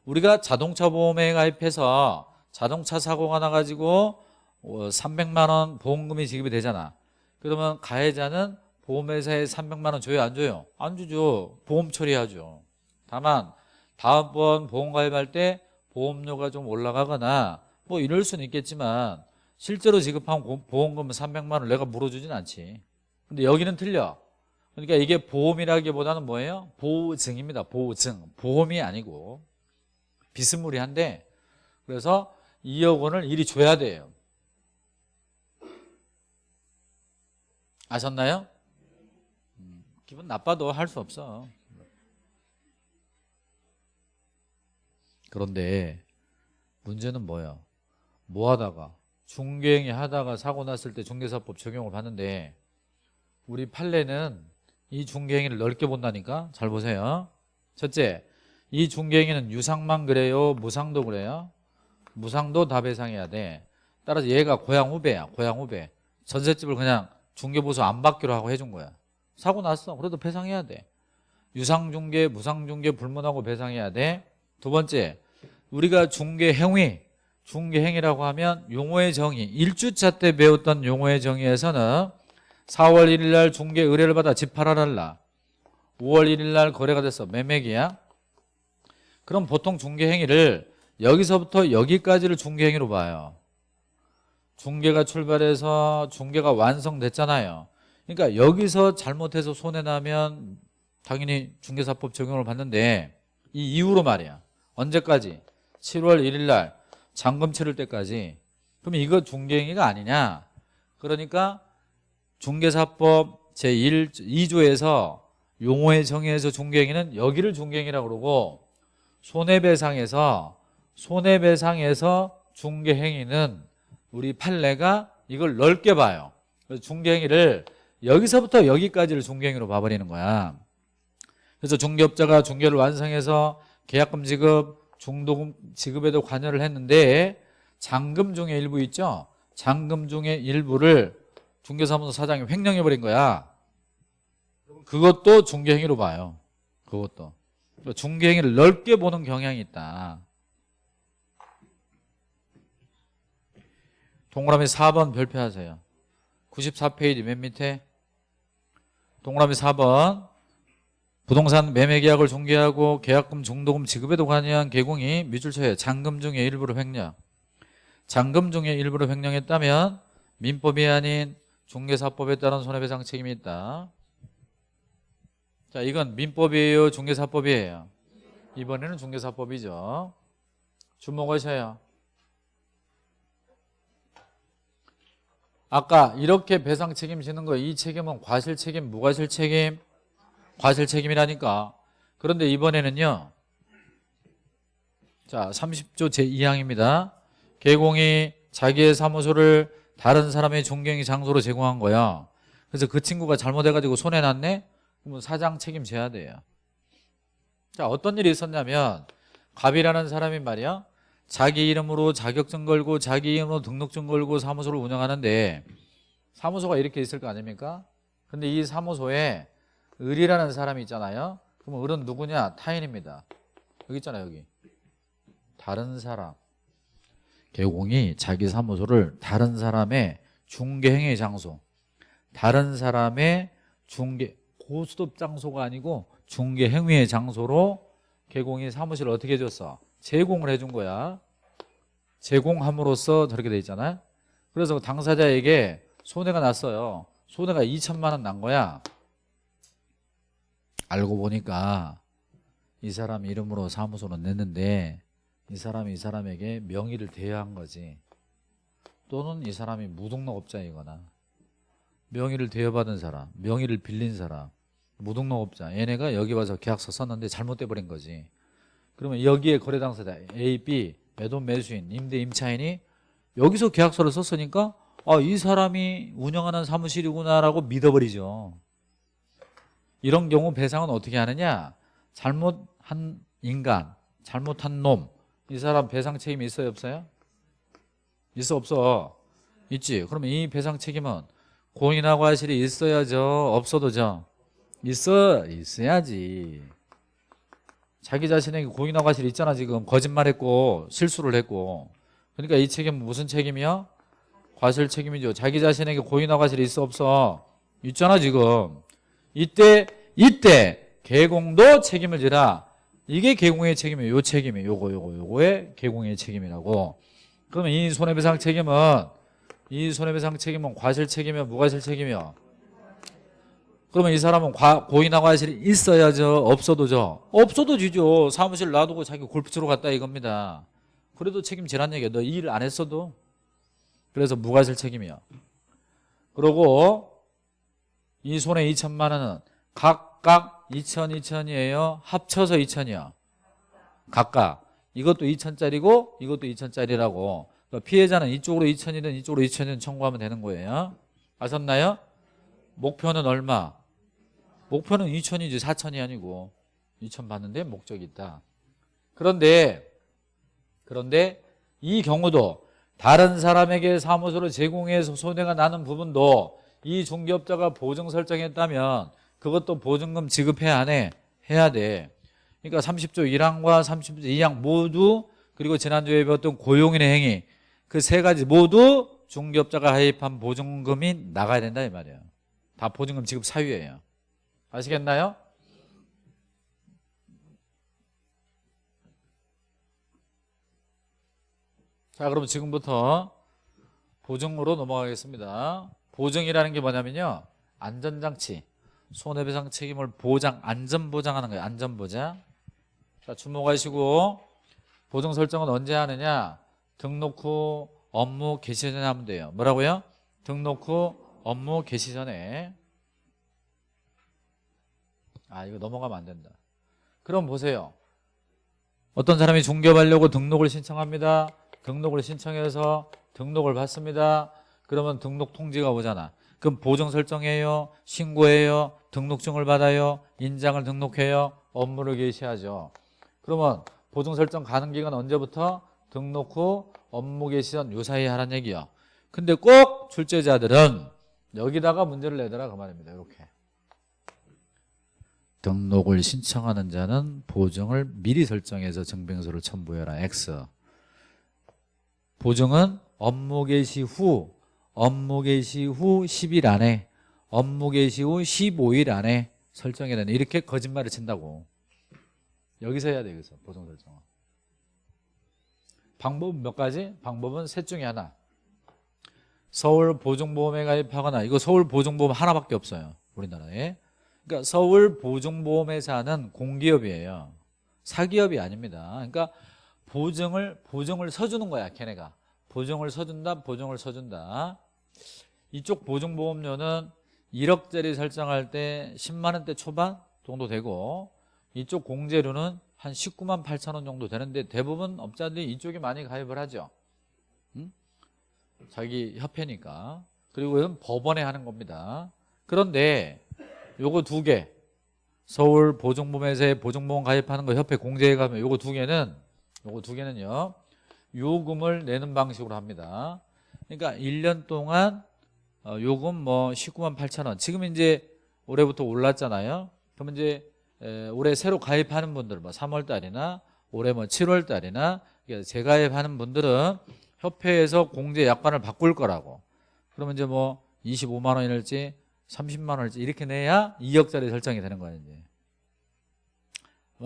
우리가 자동차 보험에 가입해서 자동차 사고가 나가지고 300만 원 보험금이 지급이 되잖아. 그러면 가해자는 보험회사에 300만 원 줘요 안 줘요? 안 주죠. 보험 처리하죠. 다만 다음번 보험 가입할 때 보험료가 좀 올라가거나 뭐 이럴 수는 있겠지만 실제로 지급한 보험금은 300만 원 내가 물어주진 않지. 근데 여기는 틀려. 그러니까 이게 보험이라기보다는 뭐예요? 보증입니다. 보증. 보험이 아니고. 비스무리한데 그래서 2억 원을 이리 줘야 돼요. 아셨나요? 음, 기분 나빠도 할 수 없어. 그런데 문제는 뭐야 뭐 하다가 중개행위 하다가 사고 났을 때 중개사법 적용을 받는데 우리 판례는 이 중개행위를 넓게 본다니까? 잘 보세요. 첫째 이 중개행위는 유상만 그래요? 무상도 그래요 무상도 다 배상해야 돼. 따라서 얘가 고향 후배야 고향 후배. 전셋집을 그냥 중개보수 안 받기로 하고 해준 거야. 사고 났어. 그래도 배상해야 돼. 유상중개 무상중개 불문하고 배상해야 돼 두 번째 우리가 중개행위 중개행위라고 하면 용어의 정의 1주차 때 배웠던 용어의 정의에서는 4월 1일 날 중개 의뢰를 받아 집 팔아달라. 5월 1일 날 거래가 됐어 매매기야. 그럼 보통 중개행위를 여기서부터 여기까지를 중개행위로 봐요. 중개가 출발해서 중개가 완성됐잖아요. 그러니까 여기서 잘못해서 손해나면 당연히 중개사법 적용을 받는데 이 이후로 말이야. 언제까지? 7월 1일 날 잔금 치를 때까지. 그럼 이거 중개행위가 아니냐? 그러니까 중개사법 제1, 2조에서 용어의 정의에서 중개행위는 여기를 중개행위라고 그러고 손해배상에서 손해배상에서 중개행위는 우리 판례가 이걸 넓게 봐요. 중개행위를 여기서부터 여기까지를 중개행위로 봐버리는 거야. 그래서 중개업자가 중개를 완성해서 계약금 지급, 중도금 지급에도 관여를 했는데 잔금 중에 일부 있죠? 잔금 중에 일부를 중개사무소 사장이 횡령해버린 거야. 그것도 중개행위로 봐요. 그것도. 그러니까 중개행위를 넓게 보는 경향이 있다 동그라미 4번 별표하세요. 94페이지 맨 밑에 동그라미 4번 부동산 매매 계약을 중개하고 계약금 중도금 지급에도 관여한 개공이 미줄처에 잔금 중에 일부를 횡령. 잔금 중에 일부를 횡령했다면 민법이 아닌 중개사법에 따른 손해배상 책임이 있다. 자 이건 민법이에요? 중개사법이에요? 이번에는 중개사법이죠. 주목하셔요 아까 이렇게 배상 책임 지는 거 이 책임은 과실 책임 무과실 책임 과실 책임이라니까. 그런데 이번에는요 자 30조 제2항입니다. 개공이 자기의 사무소를 다른 사람의 존경이 장소로 제공한 거야. 그래서 그 친구가 잘못해가지고 손해났네? 그러면 사장 책임져야 돼요. 자 어떤 일이 있었냐면 갑이라는 사람이 말이야 자기 이름으로 자격증 걸고 자기 이름으로 등록증 걸고 사무소를 운영하는데 사무소가 이렇게 있을 거 아닙니까? 근데 이 사무소에 을이라는 사람이 있잖아요. 그러면 을은 누구냐? 타인입니다. 여기 있잖아요, 여기. 다른 사람. 개공이 자기 사무소를 다른 사람의 중개행위 장소, 다른 사람의 중개 고수톱 장소가 아니고 중개행위의 장소로 개공이 사무실을 어떻게 해줬어? 제공을 해준 거야. 제공함으로써 저렇게 돼 있잖아요. 그래서 당사자에게 손해가 났어요. 손해가 2천만 원 난 거야. 알고 보니까 이 사람 이름으로 사무소는 냈는데 이 사람이 이 사람에게 명의를 대여한 거지. 또는 이 사람이 무등록업자이거나 명의를 대여받은 사람, 명의를 빌린 사람, 무등록업자 얘네가 여기 와서 계약서 썼는데 잘못돼 버린 거지. 그러면 여기에 거래 당사자 A, B, 매도 매수인, 임대 임차인이 여기서 계약서를 썼으니까 아, 이 사람이 운영하는 사무실이구나라고 믿어버리죠. 이런 경우 배상은 어떻게 하느냐? 잘못한 인간, 잘못한 놈, 이 사람 배상 책임이 있어요, 없어요? 있어, 없어? 있지. 그러면 이 배상 책임은 공인하 과실이 있어야죠, 없어도죠? 있어, 있어야지. 자기 자신에게 공인하 과실이 있잖아, 지금. 거짓말했고, 실수를 했고. 그러니까 이 책임은 무슨 책임이요? 과실 책임이죠. 자기 자신에게 고인화 과실이 있어 없어? 있잖아 지금. 이때 이때 개공도 책임을 지라. 이게 개공의 책임이에요. 요 책임이 요거 요거 요거의 개공의 책임이라고. 그러면 이 손해배상 책임은 이 손해배상 책임은 과실 책임이요, 무과실 책임이요. 그러면 이 사람은 과, 고인화 과실이 있어야죠, 없어도죠. 없어도 지죠. 사무실 놔두고 자기 골프 치러 갔다 이겁니다. 그래도 책임지란 얘기야. 너 일 안 했어도. 그래서 무과실 책임이야. 그리고 이 손해 2천만 원은 각각 2천 2천이에요. 합쳐서 2천이야. 각각. 이것도 2천짜리고 이것도 2천짜리라고. 그러니까 피해자는 이쪽으로 2천이든 이쪽으로 2천이든 청구하면 되는 거예요. 아셨나요? 목표는 얼마? 목표는 2천이지 4천이 아니고 2천 받는데 목적이 있다. 그런데 그런데 이 경우도 다른 사람에게 사무소를 제공해서 손해가 나는 부분도 이 중개업자가 보증 설정했다면 그것도 보증금 지급해야 안 해? 해야 돼. 그러니까 30조 1항과 30조 2항 모두 그리고 지난주에 배웠던 고용인의 행위 그 세 가지 모두 중개업자가 하입한 보증금이 나가야 된다 이 말이에요. 다 보증금 지급 사유예요. 아시겠나요? 자 그럼 지금부터 보증으로 넘어가겠습니다. 보증이라는 게 뭐냐면요. 안전장치 손해배상 책임을 보장 안전보장하는 거예요. 안전보장. 자 주목하시고 보증 설정은 언제 하느냐? 등록 후 업무 개시 전에 하면 돼요. 뭐라고요? 등록 후 업무 개시 전에 아 이거 넘어가면 안 된다. 그럼 보세요. 어떤 사람이 중개하려고 등록을 신청합니다. 등록을 신청해서 등록을 받습니다. 그러면 등록 통지가 오잖아. 그럼 보정 설정해요? 신고해요? 등록증을 받아요? 인장을 등록해요? 업무를 개시하죠. 그러면 보정 설정 가능 기간 언제부터? 등록 후 업무 개시 전요 사이에 하라는 얘기야. 근데 꼭 출제자들은 여기다가 문제를 내더라 그 말입니다. 이렇게 등록을 신청하는 자는 보정을 미리 설정해서 증빙서를 첨부해라. X. 보정은 업무 개시 후 업무 개시 후 10일 안에 업무 개시 후 15일 안에 설정해야 되는 이렇게 거짓말을 친다고. 여기서 해야 돼 여기서 보정 설정은. 방법은 몇 가지? 방법은 셋 중에 하나. 서울 보증보험에 가입하거나 이거 서울 보증보험 하나밖에 없어요 우리나라에 그러니까 서울 보증보험회사는 공기업이에요. 사기업이 아닙니다. 그러니까 보증을 보증을 서주는 거야 걔네가. 보증을 서준다 보증을 서준다. 이쪽 보증보험료는 1억짜리 설정할 때 10만 원대 초반 정도 되고 이쪽 공제료는 한 19만 8천 원 정도 되는데 대부분 업자들이 이쪽에 많이 가입을 하죠. 응? 자기 협회니까. 그리고 이건 법원에 하는 겁니다. 그런데 요거 두 개. 서울 보증보험회사에 보증보험 가입하는 거 협회 공제에 가면 요거 두 개는 요거 두 개는요 요금을 내는 방식으로 합니다. 그러니까 1년 동안 어, 요금 뭐 19만 8천 원. 지금 이제 올해부터 올랐잖아요. 그러면 이제 에, 올해 새로 가입하는 분들 뭐 3월 달이나 올해 뭐 7월 달이나 재가입하는 분들은 협회에서 공제 약관을 바꿀 거라고. 그러면 이제 뭐 25만 원이랄지 30만 원일지 이렇게 내야 2억짜리 설정이 되는 거예요 이제.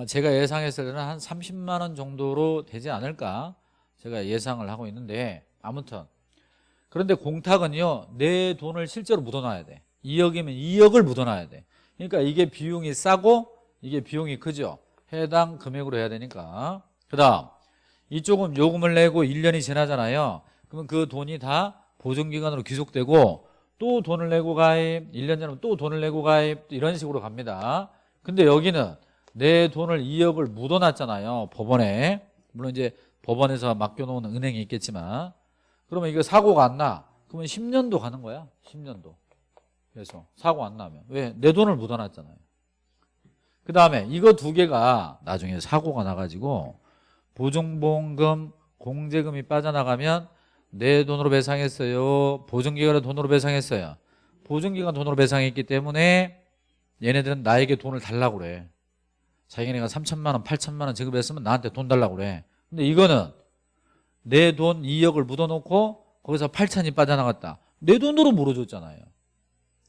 제가 예상했을 때는 한 30만 원 정도로 되지 않을까 제가 예상을 하고 있는데 아무튼. 그런데 공탁은요 내 돈을 실제로 묻어놔야 돼. 2억이면 2억을 묻어놔야 돼. 그러니까 이게 비용이 싸고 이게 비용이 크죠. 해당 금액으로 해야 되니까. 그 다음 이쪽은 요금을 내고 1년이 지나잖아요. 그러면 그 돈이 다 보증기간으로 귀속되고 또 돈을 내고 가입 1년 전에 또 돈을 내고 가입 이런 식으로 갑니다. 근데 여기는 내 돈을 2억을 묻어놨잖아요 법원에. 물론 이제 법원에서 맡겨놓은 은행이 있겠지만. 그러면 이거 사고가 안 나. 그러면 10년도 가는 거야 10년도. 그래서 사고 안 나면. 왜? 내 돈을 묻어놨잖아요. 그 다음에 이거 두 개가 나중에 사고가 나가지고 보증보험금 공제금이 빠져나가면 내 돈으로 배상했어요. 보증기관의 돈으로 배상했어요. 보증기관 돈으로 배상했기 때문에 얘네들은 나에게 돈을 달라고 그래. 자기네가 3천만 원 8천만 원 지급했으면 나한테 돈 달라고 그래. 근데 이거는 내 돈 2억을 묻어놓고 거기서 8천이 빠져나갔다. 내 돈으로 물어줬잖아요.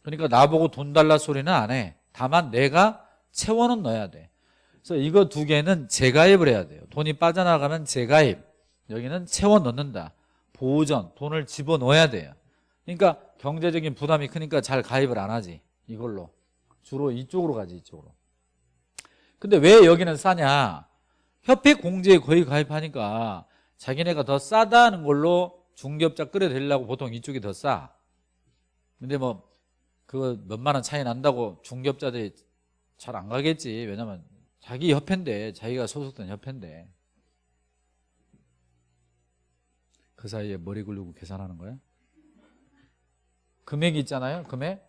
그러니까 나보고 돈 달라 소리는 안 해. 다만 내가 채워는 넣어야 돼. 그래서 이거 두 개는 재가입을 해야 돼요. 돈이 빠져나가면 재가입. 여기는 채워 넣는다 보전 돈을 집어넣어야 돼요. 그러니까 경제적인 부담이 크니까 잘 가입을 안 하지. 이걸로. 주로 이쪽으로 가지 이쪽으로. 근데 왜 여기는 싸냐? 협회 공제에 거의 가입하니까 자기네가 더 싸다는 걸로 중개업자 끌어들이려고 보통 이쪽이 더싸. 근데 뭐 그거 몇만 원 차이 난다고 중개업자들이 잘 안 가겠지. 왜냐면 자기 협회인데 자기가 소속된 협회인데 그 사이에 머리 굴리고 계산하는 거야? 금액이 있잖아요 금액.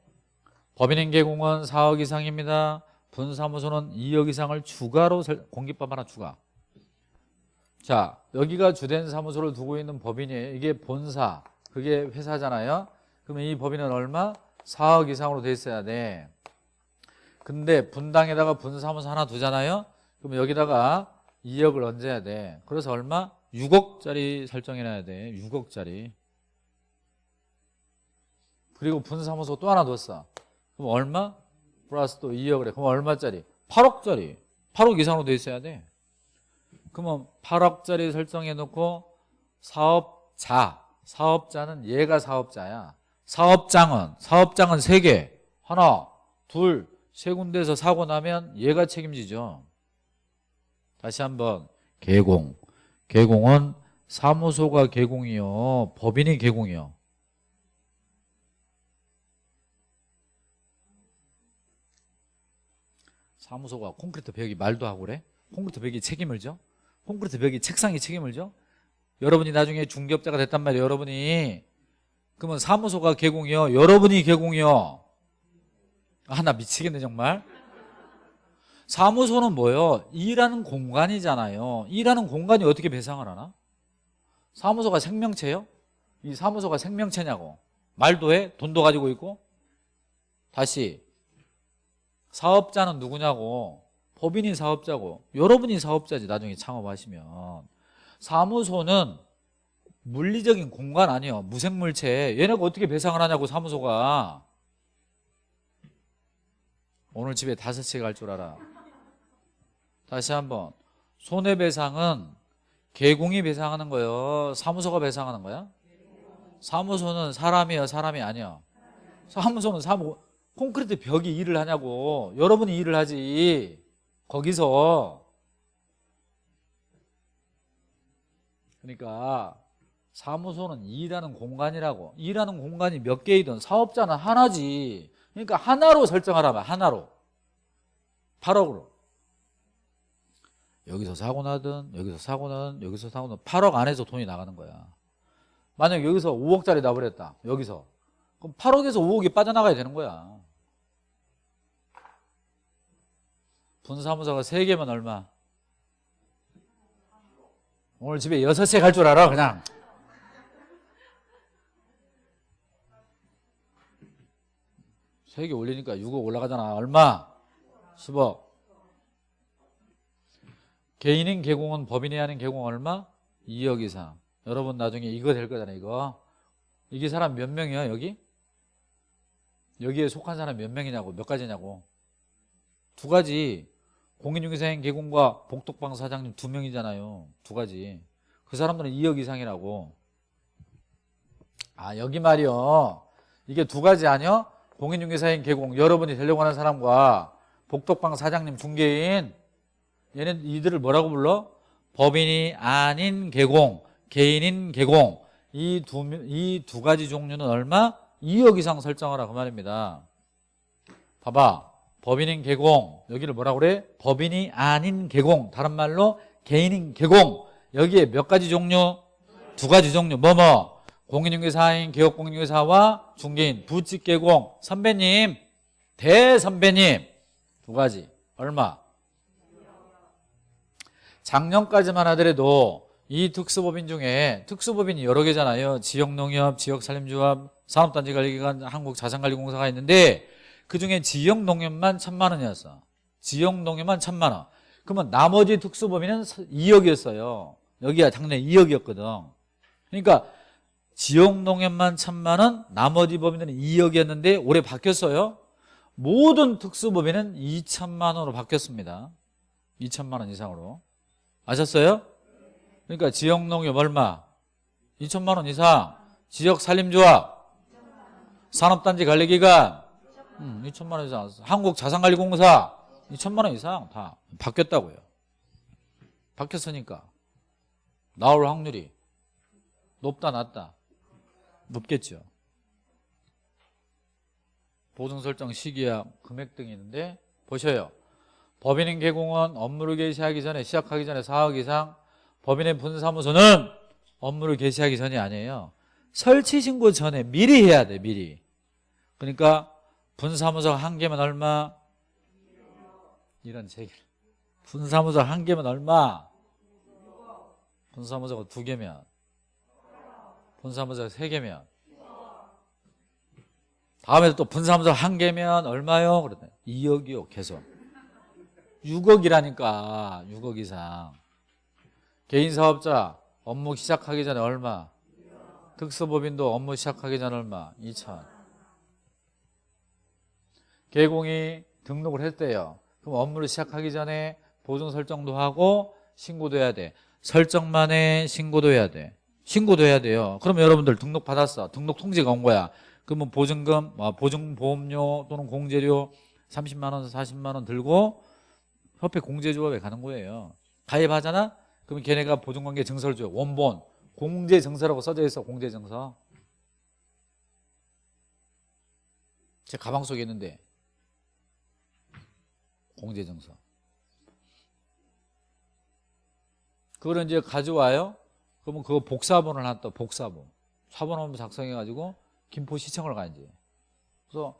법인행 개공은 4억 이상입니다. 분사무소는 2억 이상을 추가로 공깃밥 하나 추가. 자 여기가 주된 사무소를 두고 있는 법인이에요. 이게 본사 그게 회사잖아요. 그러면 이 법인은 얼마? 4억 이상으로 돼 있어야 돼. 근데 분당에다가 분사무소 하나 두잖아요. 그러면 여기다가 2억을 얹어야 돼. 그래서 얼마? 6억짜리 설정해놔야 돼. 6억짜리. 그리고 분사무소 또 하나 뒀어. 그럼 얼마? 플러스 또 2억을 해. 그럼 얼마짜리? 8억짜리. 8억 이상으로 돼 있어야 돼. 그러면 8억짜리 설정해 놓고 사업자. 사업자는 얘가 사업자야. 사업장은 사업장은 3개. 하나 둘 세 군데에서 사고 나면 얘가 책임지죠. 다시 한번 개공 개공은 사무소가 개공이요 법인이 개공이요. 사무소가 콘크리트 벽이 말도 하고 그래? 콘크리트 벽이 책임을 져? 콘크리트 벽이 책상이 책임을 져? 여러분이 나중에 중개업자가 됐단 말이에요 여러분이. 그러면 사무소가 개공이요 여러분이 개공이요. 아 나 미치겠네 정말 사무소는 뭐요? 일하는 공간이잖아요. 일하는 공간이 어떻게 배상을 하나? 사무소가 생명체요? 이 사무소가 생명체냐고. 말도 해? 돈도 가지고 있고? 다시 사업자는 누구냐고. 법인이 사업자고. 여러분이 사업자지 나중에 창업하시면. 사무소는 물리적인 공간 아니에요. 무생물체. 얘네가 어떻게 배상을 하냐고 사무소가. 오늘 집에 다섯 채갈줄 알아 다시 한번. 손해배상은 개공이 배상하는 거예요. 사무소가 배상하는 거야? 사무소는 사람이야 사람이 아니야. 사무소는 사무 콘크리트 벽이 일을 하냐고. 여러분이 일을 하지. 거기서. 그러니까 사무소는 일하는 공간이라고. 일하는 공간이 몇 개이든 사업자는 하나지. 그러니까 하나로 설정하라면 하나로. 8억으로 여기서 사고 나든 여기서 사고 나든 여기서 사고 나든 8억 안에서 돈이 나가는 거야. 만약 여기서 5억짜리 나버렸다 여기서. 그럼 8억에서 5억이 빠져나가야 되는 거야. 분사무소가 3개면 얼마? 오늘 집에 6세 갈줄 알아 그냥. 세개 올리니까 6억 올라가잖아. 얼마? 10억 개인인 개공은 법인이 하는 개공 얼마? 2억 이상. 여러분 나중에 이거 될 거잖아요 이거. 이게 사람 몇 명이야 여기? 여기에 속한 사람 몇 명이냐고 몇 가지냐고. 두 가지. 공인중개사인 개공과 복덕방 사장님 두 명이잖아요. 두 가지. 그 사람들은 2억 이상이라고. 아 여기 말이요. 이게 두 가지 아니요? 공인중개사인 개공 여러분이 되려고 하는 사람과 복덕방 사장님 중개인 얘네 이들을 뭐라고 불러? 법인이 아닌 개공 개인인 개공. 이 두 이 두 가지 종류는 얼마? 2억 이상 설정하라 그 말입니다. 봐봐. 법인인 개공. 여기를 뭐라고 그래? 법인이 아닌 개공. 다른 말로 개인인 개공. 여기에 몇 가지 종류? 두 가지 종류. 뭐뭐? 공인중개사인 개업공인중개사와 중개인. 부칙개공. 선배님. 대선배님. 두 가지. 얼마? 작년까지만 하더라도 이 특수법인 중에 특수법인이 여러 개잖아요. 지역농협, 지역산림조합, 산업단지관리기관, 한국자산관리공사가 있는데 그중에 지역농협만 천만 원이었어. 지역농협만 천만 원. 그러면 나머지 특수법인은 2억이었어요. 여기가 작년에 2억이었거든. 그러니까 지역농협만 천만 원 나머지 법인들은 2억이었는데 올해 바뀌었어요. 모든 특수법인은 2천만 원으로 바뀌었습니다. 2천만 원 이상으로 아셨어요? 그러니까 지역농협 얼마? 2천만 원 이상. 지역산림조합. 산업단지 관리기관. 음, 2천만 원 이상. 한국자산관리공사. 2천만 원 이상 다 바뀌었다고요. 바뀌었으니까. 나올 확률이 높다 낮다. 높겠죠. 보증 설정 시기야 금액 등이 있는데 보셔요 법인인 개공은 업무를 개시하기 전에 시작하기 전에 4억 이상 법인의 분사무소는 업무를 개시하기 전이 아니에요 설치 신고 전에 미리 해야 돼 미리 그러니까 분사무소 한 개면 얼마? 이런 세 개. 분사무소 한 개면 얼마? 분사무소가 두 개면 분사무소가 세 개면 다음에 또 분사무소 한 개면 얼마요? 그러더니 2억이요 계속 6억이라니까 6억 이상. 개인 사업자 업무 시작하기 전에 얼마? 특수법인도 업무 시작하기 전에 얼마? 2천. 개공이 등록을 했대요. 그럼 업무를 시작하기 전에 보증 설정도 하고 신고도 해야 돼. 설정만 해 신고도 해야 돼. 신고도 해야 돼요. 그럼 여러분들 등록 받았어. 등록 통지가 온 거야. 그러면 보증금 뭐 보증보험료 또는 공제료 30만원 40만원 들고 협회 공제조합에 가는 거예요. 가입하잖아? 그럼 걔네가 보증관계 증서를 줘요. 원본. 공제증서라고 써져 있어 공제증서. 제 가방 속에 있는데. 공제증서. 그거를 이제 가져와요. 그러면 그거 복사본을 한다 복사본. 사본 한번 작성해 가지고 김포시청을 가야지 그래서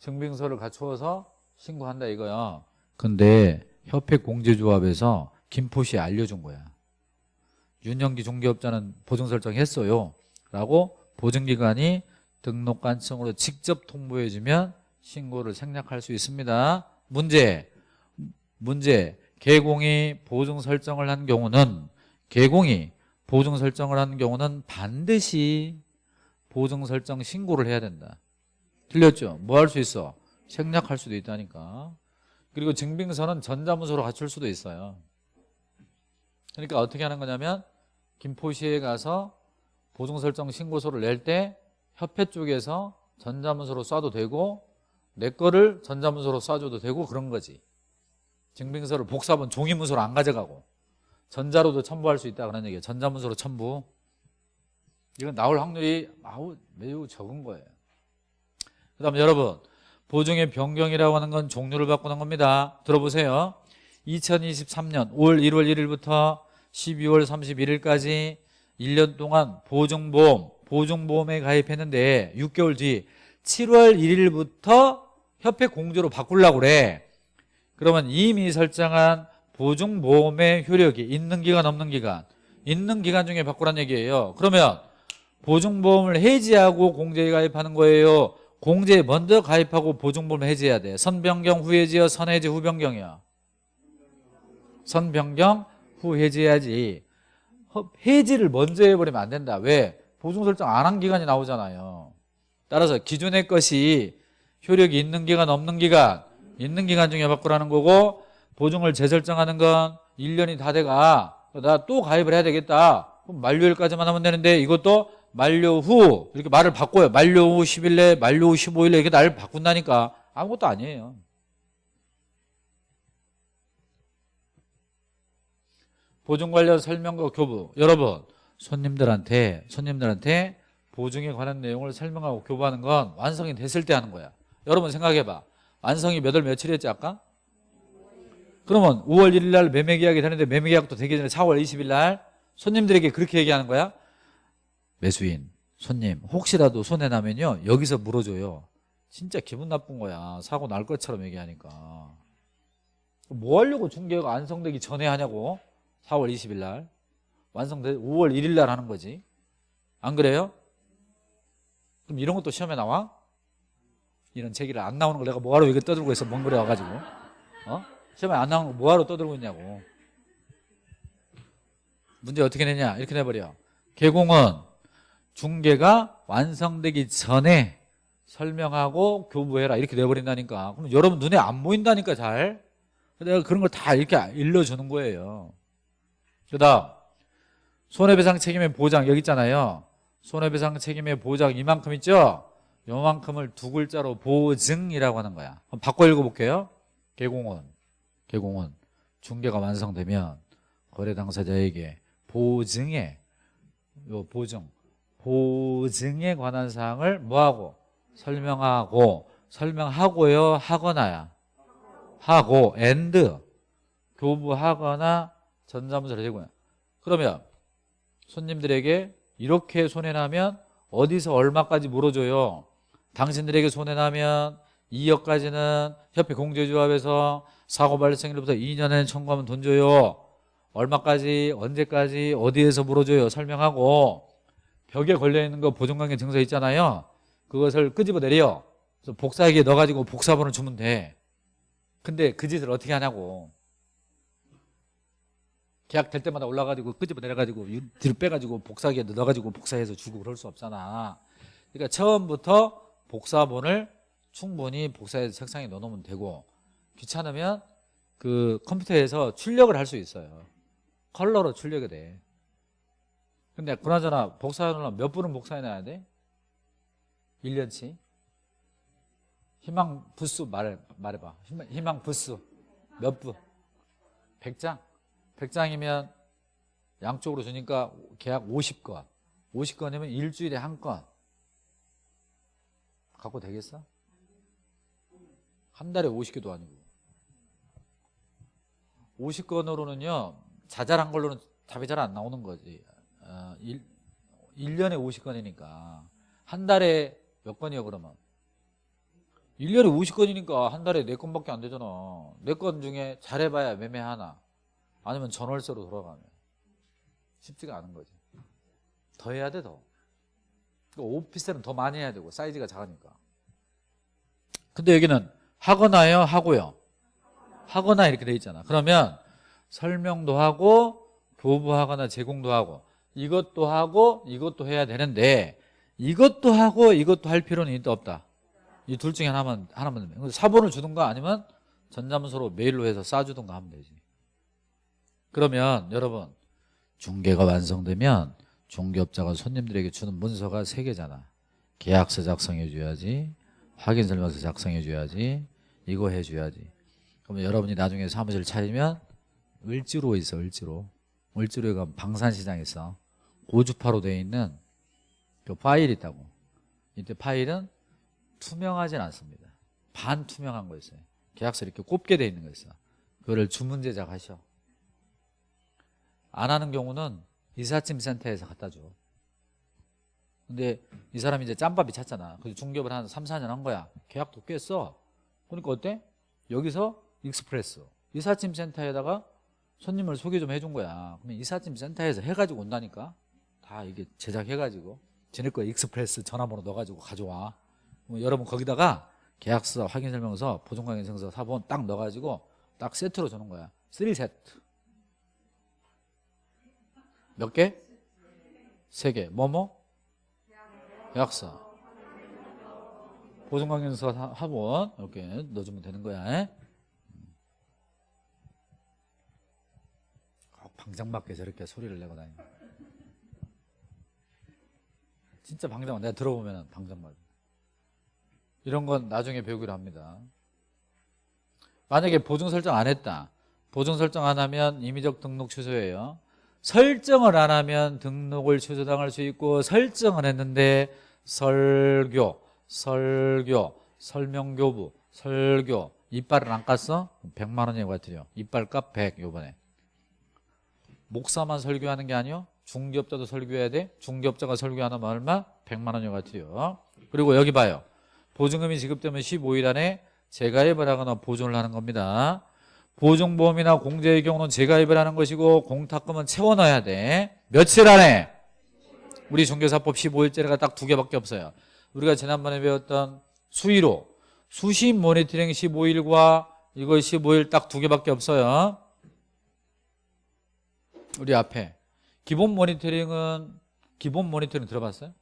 증빙서를 갖추어서 신고한다 이거야. 근데 협회 공제조합에서 김포시에 알려준 거야. 윤영기 중개업자는 보증 설정했어요. 라고 보증기관이 등록관청으로 직접 통보해주면 신고를 생략할 수 있습니다. 문제. 문제. 개공이 보증 설정을 한 경우는 개공이 보증 설정을 한 경우는 반드시 보증 설정 신고를 해야 된다. 틀렸죠? 뭐 할 수 있어? 생략할 수도 있다니까 그리고 증빙서는 전자문서로 갖출 수도 있어요. 그러니까 어떻게 하는 거냐면 김포시에 가서 보증 설정 신고서를 낼 때 협회 쪽에서 전자문서로 쏴도 되고 내 거를 전자문서로 쏴줘도 되고 그런 거지. 증빙서를 복사본 종이문서로 안 가져가고 전자로도 첨부할 수 있다 그런 얘기예요. 전자문서로 첨부. 이건 나올 확률이 매우 적은 거예요. 그 다음에 여러분 보증의 변경이라고 하는 건 종류를 바꾸는 겁니다. 들어보세요. 2023년 5월 1월 1일부터 12월 31일까지 1년 동안 보증보험 보증보험에 가입했는데 6개월 뒤 7월 1일부터 협회 공제로 바꾸려고 그래. 그러면 이미 설정한 보증보험의 효력이 있는 기간 없는 기간 있는 기간 중에 바꾸란 얘기예요. 그러면 보증보험을 해지하고 공제에 가입하는 거예요 공제에 먼저 가입하고 보증보험 해지해야 돼. 선변경 후 해지여 선해지 후 변경이야. 선변경 후 해지해야지. 허- 해지를 먼저 해버리면 안 된다. 왜? 보증 설정 안 한 기간이 나오잖아요. 따라서 기존의 것이 효력이 있는 기간 없는 기간 있는 기간 중에 바꾸라는 거고 보증을 재설정하는 건 1년이 다 돼가. 나 또 가입을 해야 되겠다. 그럼 만료일까지만 하면 되는데 이것도 만료 후 이렇게 말을 바꿔요. 만료 후 10일 내 만료 후 15일 내 이렇게 날 바꾼다니까 아무것도 아니에요. 보증 관련 설명과 교부. 여러분 손님들한테 손님들한테 보증에 관한 내용을 설명하고 교부하는 건 완성이 됐을 때 하는 거야. 여러분 생각해봐. 완성이 몇 월 며칠이었지 아까? 그러면 5월 1일 날 매매 계약이 되는데 매매 계약도 되기 전에 4월 20일 날 손님들에게 그렇게 얘기하는 거야 매수인 손님 혹시라도 손해 나면요 여기서 물어줘요. 진짜 기분 나쁜 거야. 사고 날 것처럼 얘기하니까. 뭐 하려고 중개가 완성되기 전에 하냐고. 4월 20일 날. 완성돼 5월 1일 날 하는 거지. 안 그래요? 그럼 이런 것도 시험에 나와? 이런 제기를 안 나오는 걸 내가 뭐하러 이거 떠들고 있어? 먼 거래 와가지고. 어? 시험에 안 나오는 거 뭐하러 떠들고 있냐고. 문제 어떻게 내냐? 이렇게 내버려. 개공은 중개가 완성되기 전에 설명하고 교부해라. 이렇게 내버린다니까. 그럼 여러분 눈에 안 보인다니까 잘. 내가 그런 걸 다 이렇게 일러주는 거예요. 그 다음 손해배상 책임의 보장 여기 있잖아요. 손해배상 책임의 보장 이만큼 있죠? 요만큼을 두 글자로 보증이라고 하는 거야. 한번 바꿔 읽어볼게요. 개공은 개공은 중개가 완성되면 거래 당사자에게 보증에 요 보증 보증에 관한 사항을 뭐하고 설명하고 설명하고요 하거나야. 하고 and 교부하거나 전자문서를 제공해 그러면 손님들에게 이렇게 손해나면 어디서 얼마까지 물어줘요? 당신들에게 손해나면 2억까지는 협회 공제조합에서 사고 발생일부터 2년에 청구하면 돈 줘요. 얼마까지 언제까지 어디에서 물어줘요? 설명하고 벽에 걸려있는 거 보증관계 증서 있잖아요. 그것을 끄집어 내려. 그래서 복사기에 넣어가지고 복사본을 주면 돼. 근데 그 짓을 어떻게 하냐고. 계약 될 때마다 올라가지고 끄집어 내려가지고 뒤로 빼가지고 복사기에 넣어가지고 복사해서 주고 그럴 수 없잖아. 그러니까 처음부터 복사본을 충분히 복사해서 책상에 넣어놓으면 되고 귀찮으면 그 컴퓨터에서 출력을 할 수 있어요. 컬러로 출력이 돼 근데 그나저나 복사해놓으면 몇 분은 복사해놔야 돼? 1년치 희망 부수 말해, 말해봐 희망, 희망 부수 몇 분? 100장? 100장이면 양쪽으로 주니까 계약 50건 50건이면 일주일에 한 건 갖고 되겠어? 한 달에 50개도 아니고 50건으로는요 자잘한 걸로는 답이 잘 안 나오는 거지 어, 1, 1년에 50건이니까 한 달에 몇 건이요 그러면? 1년에 50건이니까 한 달에 4건밖에 안 되잖아. 4건 중에 잘해봐야 매매 하나? 아니면 전월세로 돌아가면? 쉽지가 않은 거지. 더 해야 돼더. 그러니까 오피스텔은 더 많이 해야 되고 사이즈가 작으니까. 근데 여기는 하거나요 하고요? 하거나 이렇게 돼 있잖아. 그러면 설명도 하고 교부하거나 제공도 하고 이것도 하고 이것도 해야 되는데 이것도 하고 이것도 할 필요는 있다 없다. 이 둘 중에 하나만 하나만 사본을 주든가 아니면 전자문서로 메일로 해서 싸주든가 하면 되지. 그러면 여러분 중개가 완성되면 중개업자가 손님들에게 주는 문서가 세 개잖아. 계약서 작성해 줘야지 확인 설명서 작성해 줘야지 이거 해 줘야지. 그러면 여러분이 나중에 사무실 차리면 을지로 있어 을지로. 을지로가 방산시장에 있어 고주파로 되어 있는 그 파일이 있다고. 이때 파일은 투명하진 않습니다. 반투명한 거 있어요. 계약서 이렇게 꼽게 되어 있는 거 있어. 그거를 주문 제작하셔. 안 하는 경우는 이삿짐 센터에서 갖다 줘. 근데 이 사람이 이제 짬밥이 찼잖아. 그래서 중개업을 한 3, 4년 한 거야. 계약도 꽤 써. 그러니까 어때? 여기서 express 이삿짐 센터에다가 손님을 소개 좀 해준 거야. 그러면 이삿짐 센터에서 해가지고 온다니까 다 이게 제작해가지고 지낼 거야 express 전화번호 넣어가지고 가져와 그럼 여러분 거기다가 계약서 확인설명서 보증관계증서 사본 딱 넣어가지고 딱 세트로 주는 거야 3세트 몇 개? 세 개. 뭐뭐? 계약서. 보증관계증서 사- 합원 이렇게 넣어주면 되는 거야. 꼭 방장 밖에 저렇게 소리를 내고 다니. 진짜 방장 내가 들어보면 방장 말. 이런 건 나중에 배우기로 합니다. 만약에 보증 설정 안 했다. 보증 설정 안 하면 임의적 등록 취소예요. 설정을 안 하면 등록을 취소당할 수 있고 설정을 했는데 설교, 설교, 설명교부, 설교 이빨을 안 깠어? 100만 원이 같아요. 이빨 값 100 요번에. 목사만 설교하는 게 아니요. 중개업자도 설교해야 돼. 중개업자가 설교하는 얼마? 100만 원이 같아요. 그리고 여기 봐요. 보증금이 지급되면 15일 안에 재가입을 하거나 보존을 하는 겁니다. 보증보험이나 공제의 경우는 재가입을 하는 것이고 공탁금은 채워넣어야 돼. 며칠 안에? 우리 중개사법 15일째가 딱 두 개밖에 없어요. 우리가 지난번에 배웠던 수의로 수시 모니터링 15일과 이거 15일 딱 두 개밖에 없어요. 우리 앞에 기본 모니터링은 기본 모니터링 들어봤어요?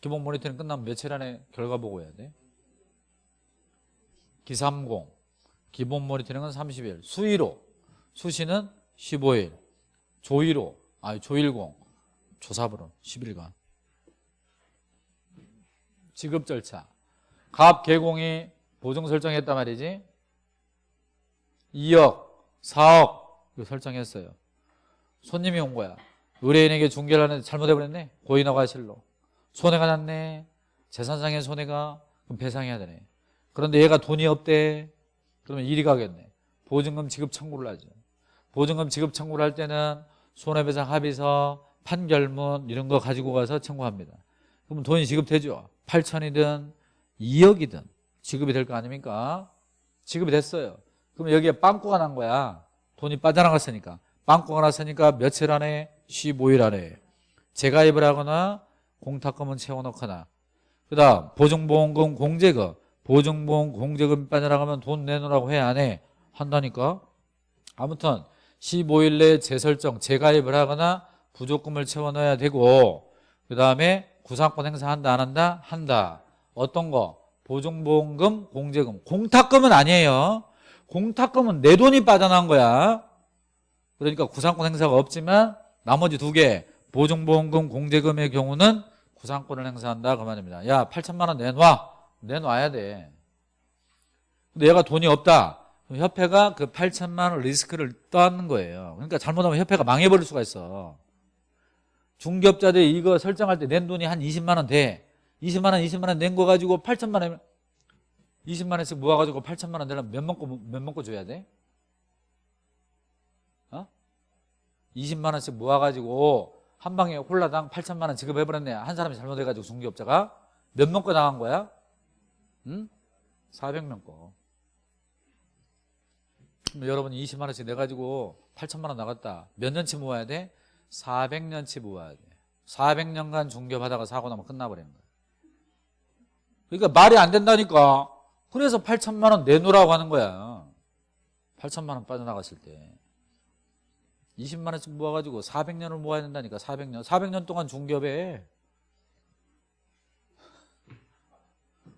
기본 모니터링 끝나면 며칠 안에 결과 보고 해야 돼. 기삼공. 기본 모니터링은 30일. 수의로. 수시는 15일. 조의로. 아니 조일공. 조사부로. 10일간. 지급 절차. 갑 개공이 보증 설정했단 말이지? 2억 4억. 이거 설정했어요. 손님이 온 거야 의뢰인에게 중개를 하는데 잘못해버렸네. 고인하고 하실로. 손해가 났네. 재산상의 손해가 그럼 배상해야 되네. 그런데 얘가 돈이 없대. 그러면 이리 가겠네. 보증금 지급 청구를 하죠. 보증금 지급 청구를 할 때는 손해배상 합의서 판결문 이런 거 가지고 가서 청구합니다. 그러면 돈이 지급되죠. 8천이든 2억이든 지급이 될 거 아닙니까? 지급이 됐어요. 그럼 여기에 빵꾸가 난 거야. 돈이 빠져나갔으니까 빵꾸가 났으니까 며칠 안에 15일 안에 재가입을 하거나 공탁금은 채워넣거나 그 다음 보증보험금 공제금 보증보험 공제금 빠져나가면 돈 내놓으라고 해 안 해? 한다니까 아무튼 15일 내에 재설정 재가입을 하거나 부족금을 채워넣어야 되고 그 다음에 구상권 행사한다 안 한다? 한다 어떤 거? 보증보험금 공제금 공탁금은 아니에요 공탁금은 내 돈이 빠져나온 거야 그러니까 구상권 행사가 없지만 나머지 두 개 보증보험금 공제금의 경우는 구상권을 행사한다 그 말입니다. 야 8천만 원 내놔. 내놔야 돼. 근데 얘가 돈이 없다. 협회가 그 8천만 원 리스크를 떠안는 거예요. 그러니까 잘못하면 협회가 망해버릴 수가 있어. 중개업자들이 이거 설정할 때 낸 돈이 한 20만 원 돼. 20만 원 20만 원 낸 거 가지고 8천만 원 20만 원씩 모아가지고 8천만 원 되려면 몇 먹고 몇 먹고 줘야 돼? 어? 20만 원씩 모아가지고 한 방에 홀라당 8천만 원 지급해버렸네 한 사람이 잘못해가지고 중개업자가 몇 명거 나간 거야? 응? 400명 거. 여러분이 20만 원씩 내가지고 8천만 원 나갔다. 몇 년치 모아야 돼? 400년치 모아야 돼. 400년간 중개하다가 사고 나면 끝나버리는 거야. 그러니까 말이 안 된다니까. 그래서 8천만 원 내놓으라고 하는 거야. 8천만 원 빠져나갔을 때. 20만 원씩 모아가지고 400년을 모아야 된다니까 400년. 400년 동안 중개업에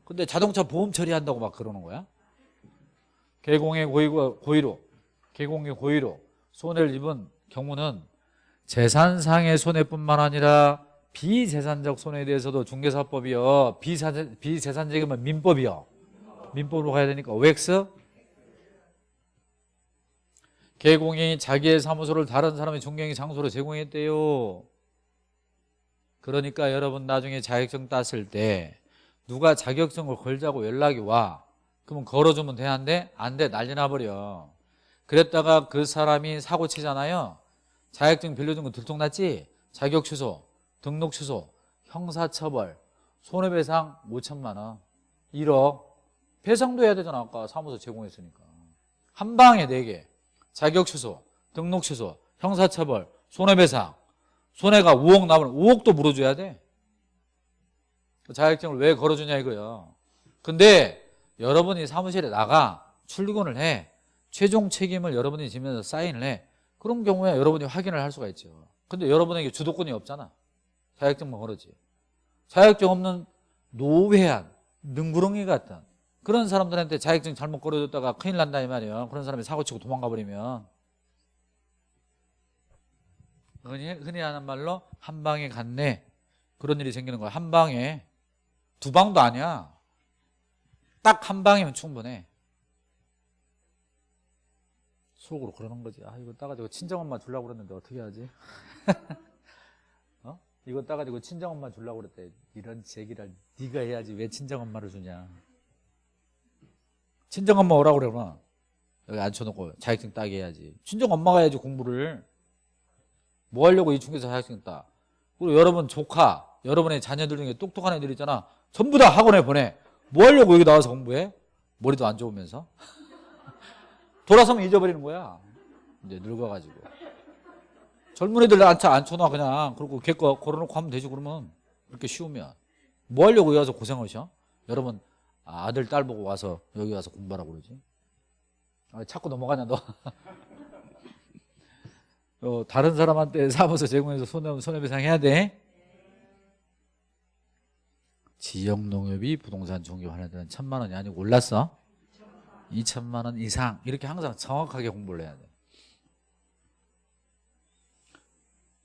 근데 자동차 보험 처리한다고 막 그러는 거야? 개공의 고의로, 고의로. 개공의 고의로. 손해를 입은 경우는 재산상의 손해뿐만 아니라 비재산적 손해에 대해서도 중개사법이요 비사, 비재산적이면 민법이요 민법으로 가야 되니까. OX 개공이 자기의 사무소를 다른 사람의 중개행 장소로 제공했대요. 그러니까 여러분 나중에 자격증 땄을 때 누가 자격증을 걸자고 연락이 와. 그러면 걸어주면 되는데 안 돼. 난리 나버려. 그랬다가 그 사람이 사고 치잖아요. 자격증 빌려준 거 들통났지? 자격 취소, 등록 취소, 형사처벌, 손해배상 5천만 원, 1억. 배상도 해야 되잖아. 아까 사무소 제공했으니까. 한 방에 4개. 자격 취소, 등록 취소, 형사처벌, 손해배상. 손해가 5억 나면 5억도 물어줘야 돼. 그 자격증을 왜 걸어주냐 이거요. 근데 여러분이 사무실에 나가 출근을 해. 최종 책임을 여러분이 지면서 사인을 해. 그런 경우에 여러분이 확인을 할 수가 있죠. 근데 여러분에게 주도권이 없잖아. 자격증만 걸어지. 자격증 없는 노회한, 능구렁이 같은 그런 사람들한테 자격증 잘못 걸어줬다가 큰일 난다 이 말이에요. 그런 사람이 사고치고 도망가 버리면 흔히, 흔히 하는 말로 한 방에 갔네 그런 일이 생기는 거야. 한 방에 두 방도 아니야. 딱 한 방이면 충분해. 속으로 그러는 거지. 아 이거 따가지고 친정엄마 주려고 그랬는데 어떻게 하지? 어? 이거 따가지고 친정엄마 주려고 그랬대. 이런 제기를 네가 해야지 왜 친정엄마를 주냐. 친정엄마 오라고 그러나. 여기 앉혀놓고 자격증 따게 해야지. 친정엄마가 해야지 공부를. 뭐 하려고 이 중에서 자격증 따? 그리고 여러분 조카 여러분의 자녀들 중에 똑똑한 애들 있잖아. 전부 다 학원에 보내. 뭐 하려고 여기 나와서 공부해? 머리도 안 좋으면서? 돌아서면 잊어버리는 거야. 이제 늙어가지고. 젊은 애들 앉혀, 앉혀놔 그냥. 그리고 걔거 걸어놓고 하면 되지 그러면. 그렇게 쉬우면. 뭐 하려고 여기 와서 고생하셔? 여러분 아들 딸 보고 와서 여기 와서 공부하라고 그러지? 아, 자꾸 넘어가냐 너? 어, 다른 사람한테 사무소 제공해서 손해, 손해배상 해야 돼? 지역 농협이 부동산 종교하는 데는 천만 원이 아니고 올랐어? 2천만 원 이상. 이렇게 항상 정확하게 공부를 해야 돼.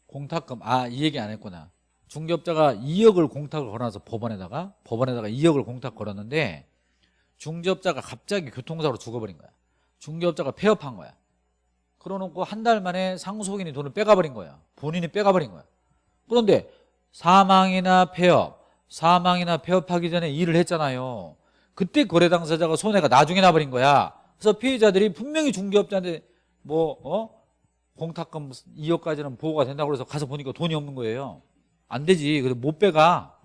공탁금. 아 이 얘기 안 했구나 중개업자가 2억을 공탁을 걸어놔서 법원에다가 법원에다가 2억을 공탁 걸었는데 중개업자가 갑자기 교통사고로 죽어버린 거야. 중개업자가 폐업한 거야. 그러놓고 한 달 만에 상속인이 돈을 빼가버린 거야. 본인이 빼가버린 거야. 그런데 사망이나 폐업 사망이나 폐업하기 전에 일을 했잖아요. 그때 거래 당사자가 손해가 나중에 나버린 거야. 그래서 피해자들이 분명히 중개업자한테 뭐 어? 공탁금 2억까지는 보호가 된다고 그래서 가서 보니까 돈이 없는 거예요 안 되지. 그래서 못 빼가.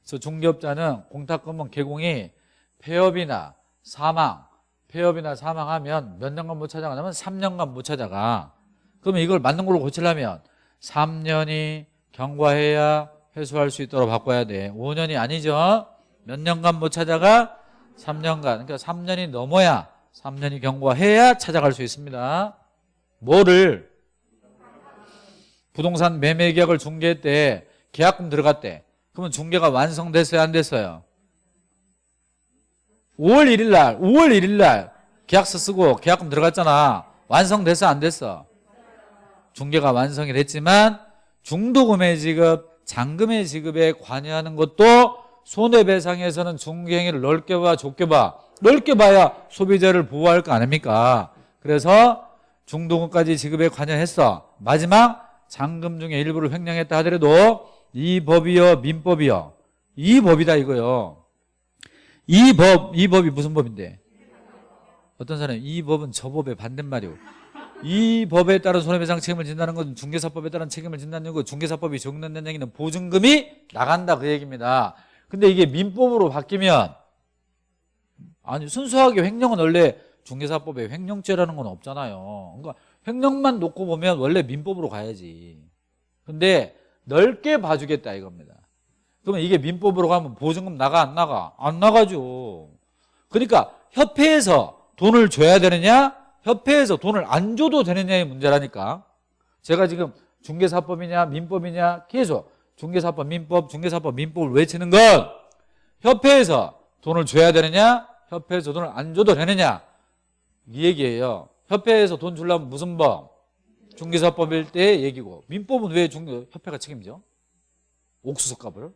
그래서 중개업자는 공탁금은 개공이 폐업이나 사망, 폐업이나 사망하면 몇 년간 못 찾아가냐면 3년간 못 찾아가. 그러면 이걸 맞는 걸로 고치려면 3년이 경과해야 회수할 수 있도록 바꿔야 돼. 5년이 아니죠. 몇 년간 못 찾아가? 3년간. 그러니까 3년이 넘어야 3년이 경과해야 찾아갈 수 있습니다. 뭐를 부동산 매매 계약을 중개했대 계약금 들어갔대 그러면 중개가 완성됐어요 안 됐어요? 5월 1일 날 5월 1일 날 계약서 쓰고 계약금 들어갔잖아. 완성됐어 안 됐어? 중개가 완성이 됐지만 중도금의 지급 잔금의 지급에 관여하는 것도 손해배상에서는 중개행위를 넓게 봐 좁게 봐. 넓게 봐야 소비자를 보호할 거 아닙니까? 그래서 중도금까지 지급에 관여했어. 마지막 잔금 중에 일부를 횡령했다 하더라도 이 법이요 민법이요 이 법이다 이거요. 이 법, 이 법이 무슨 법인데? 어떤 사람이 이 법은 저 법의 반대말이오. 이 법에 따른 손해배상 책임을 진다는 것은 중개사법에 따른 책임을 진다는 거고 중개사법이 적용된다는 얘기는 보증금이 나간다 그 얘기입니다. 근데 이게 민법으로 바뀌면 아니 순수하게 횡령은 원래 중개사법에 횡령죄라는 건 없잖아요. 그러니까 횡령만 놓고 보면 원래 민법으로 가야지. 근데 넓게 봐주겠다 이겁니다. 그러면 이게 민법으로 가면 보증금 나가 안 나가? 안 나가죠. 그러니까 협회에서 돈을 줘야 되느냐? 협회에서 돈을 안 줘도 되느냐의 문제라니까. 제가 지금 중개사법이냐 민법이냐 계속 중개사법 민법 중개사법 민법을 외치는 건 협회에서 돈을 줘야 되느냐 협회에서 돈을 안 줘도 되느냐 이 얘기예요 협회에서 돈 주려면 무슨 법 중개사법일 때 얘기고. 민법은 왜 중개 협회가 책임져? 옥수수 값을?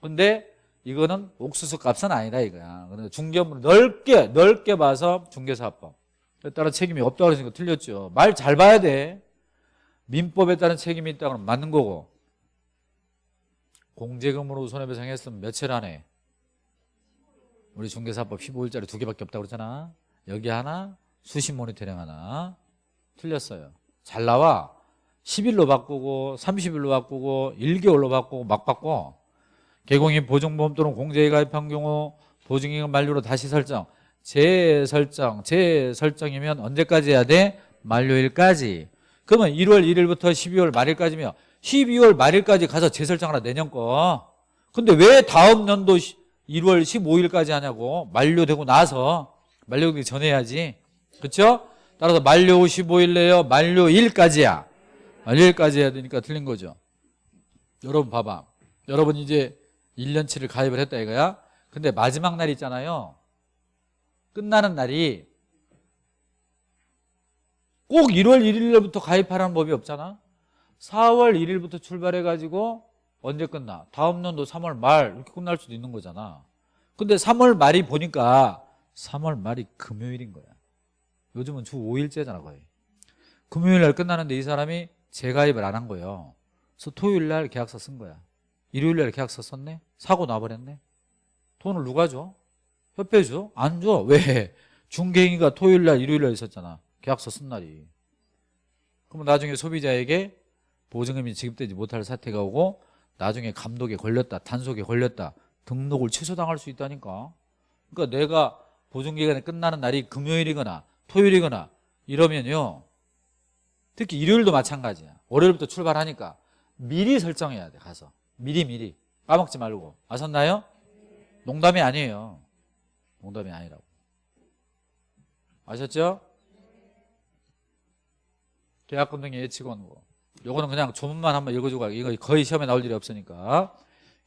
근데 이거는 옥수수 값은 아니다 이거야. 그런데 중개업을 넓게 넓게 봐서 중개사법. 따라 책임이 없다고 그러니까 틀렸죠. 말 잘 봐야 돼. 민법에 따른 책임이 있다 그러면 맞는 거고. 공제금으로 손해배상했으면 며칠 안에 우리 중개사법 15일짜리 두 개밖에 없다고 그러잖아 여기 하나 수신 모니터링 하나. 틀렸어요. 잘 나와. 10일로 바꾸고 30일로 바꾸고 1개월로 바꾸고 막 바꿔. 개공인 보증보험 또는 공제에 가입한 경우 보증기간 만료로 다시 설정. 재설정 재설정이면 언제까지 해야 돼? 만료일까지. 그러면 1월 1일부터 12월 말일까지면 12월 말일까지 가서 재설정하라 내년 거. 근데 왜 다음 년도 1월 15일까지 하냐고. 만료되고 나서 만료되기 전에 해야지. 그렇죠? 따라서 만료 15일 내요 만료일까지야. 만료일까지 해야 되니까 틀린 거죠. 여러분 봐봐. 여러분 이제 1년치를 가입을 했다 이거야? 근데 마지막 날 있잖아요. 끝나는 날이 꼭 1월 1일부터 가입하라는 법이 없잖아? 4월 1일부터 출발해가지고 언제 끝나? 다음 년도 3월 말 이렇게 끝날 수도 있는 거잖아. 근데 3월 말이 보니까 3월 말이 금요일인 거야 요즘은 주 5일째잖아 거의 금요일 날 끝나는데 이 사람이 재가입을 안 한 거예요 그래서 토요일 날 계약서 쓴 거야 일요일 날 계약서 썼네? 사고 나버렸네 돈을 누가 줘? 협회 줘? 안 줘. 왜? 중개인이가 토요일 날 일요일 날 있었잖아 계약서 쓴 날이 그러면 나중에 소비자에게 보증금이 지급되지 못할 사태가 오고 나중에 감독에 걸렸다 단속에 걸렸다 등록을 취소당할 수 있다니까 그러니까 내가 보증기간이 끝나는 날이 금요일이거나 토요일이거나 이러면요. 특히 일요일도 마찬가지야. 월요일부터 출발하니까 미리 설정해야 돼 가서. 미리 미리. 까먹지 말고. 아셨나요? 농담이 아니에요. 농담이 아니라고. 아셨죠? 계약금 등의 예치 권고 요거는 그냥 조문만 한번 읽어주고 가요. 이거 거의 시험에 나올 일이 없으니까.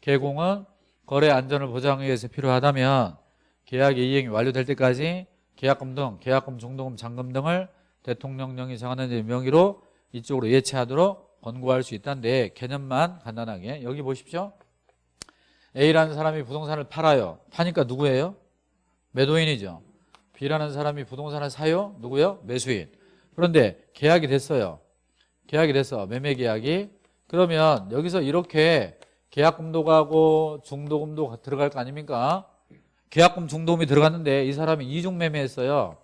개공은 거래 안전을 보장하기 위해서 필요하다면 계약의 이행이 완료될 때까지 계약금 등 계약금 중도금 잔금 등을 대통령령이 정하는 명의로 이쪽으로 예치하도록 권고할 수 있다는데 개념만 간단하게. 여기 보십시오. A라는 사람이 부동산을 팔아요. 파니까 누구예요? 매도인이죠. B라는 사람이 부동산을 사요? 누구요? 매수인. 그런데 계약이 됐어요. 계약이 됐어. 매매 계약이. 그러면 여기서 이렇게 계약금도 가고 중도금도 들어갈 거 아닙니까 계약금 중도금이 들어갔는데 이 사람이 이중 매매했어요.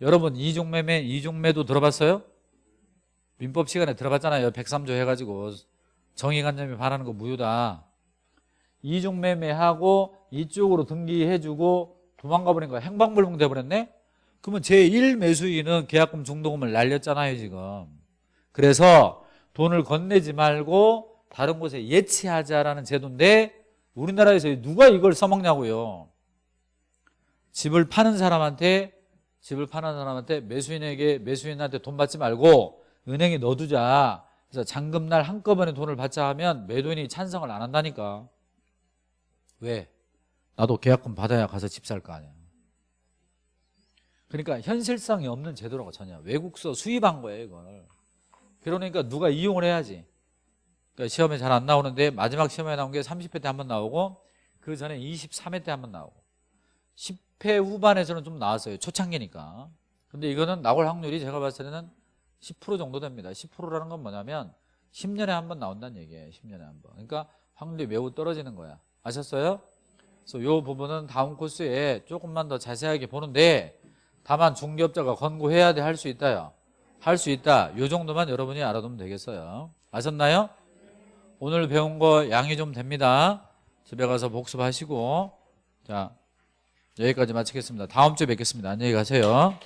여러분 이중 매매 이중 매도 들어봤어요? 민법 시간에 들어봤잖아요. 103조 해가지고. 정의관념이 반하는 거 무효다. 이중 매매하고 이쪽으로 등기해주고 도망가 버린 거야 행방불명 돼버렸네? 그러면 제1 매수인은 계약금 중도금을 날렸잖아요 지금. 그래서 돈을 건네지 말고 다른 곳에 예치하자라는 제도인데 우리나라에서 누가 이걸 써먹냐고요 집을 파는 사람한테 집을 파는 사람한테 매수인에게 매수인한테 돈 받지 말고 은행에 넣어두자. 그래서 잔금날 한꺼번에 돈을 받자 하면 매도인이 찬성을 안 한다니까. 왜? 나도 계약금 받아야 가서 집 살 거 아니야. 그러니까 현실성이 없는 제도라고 전혀. 외국서 수입한 거예요 이걸. 그러니까 누가 이용을 해야지. 그러니까 시험에 잘 안 나오는데 마지막 시험에 나온 게 30회 때 한 번 나오고 그 전에 23회 때 한 번 나오고 10회 후반에서는 좀 나왔어요. 초창기니까. 근데 이거는 나올 확률이 제가 봤을 때는 10% 정도 됩니다. 10%라는 건 뭐냐면 10년에 한 번 나온다는 얘기예요. 10년에 한 번. 그러니까 확률이 매우 떨어지는 거야. 아셨어요? 그래서 이 부분은 다음 코스에 조금만 더 자세하게 보는데 다만 중개업자가 권고해야 돼 할 수 있다요. 할 수 있다. 이 정도만 여러분이 알아두면 되겠어요. 아셨나요? 오늘 배운 거 양이 좀 됩니다. 집에 가서 복습하시고. 자 여기까지 마치겠습니다. 다음 주에 뵙겠습니다. 안녕히 가세요.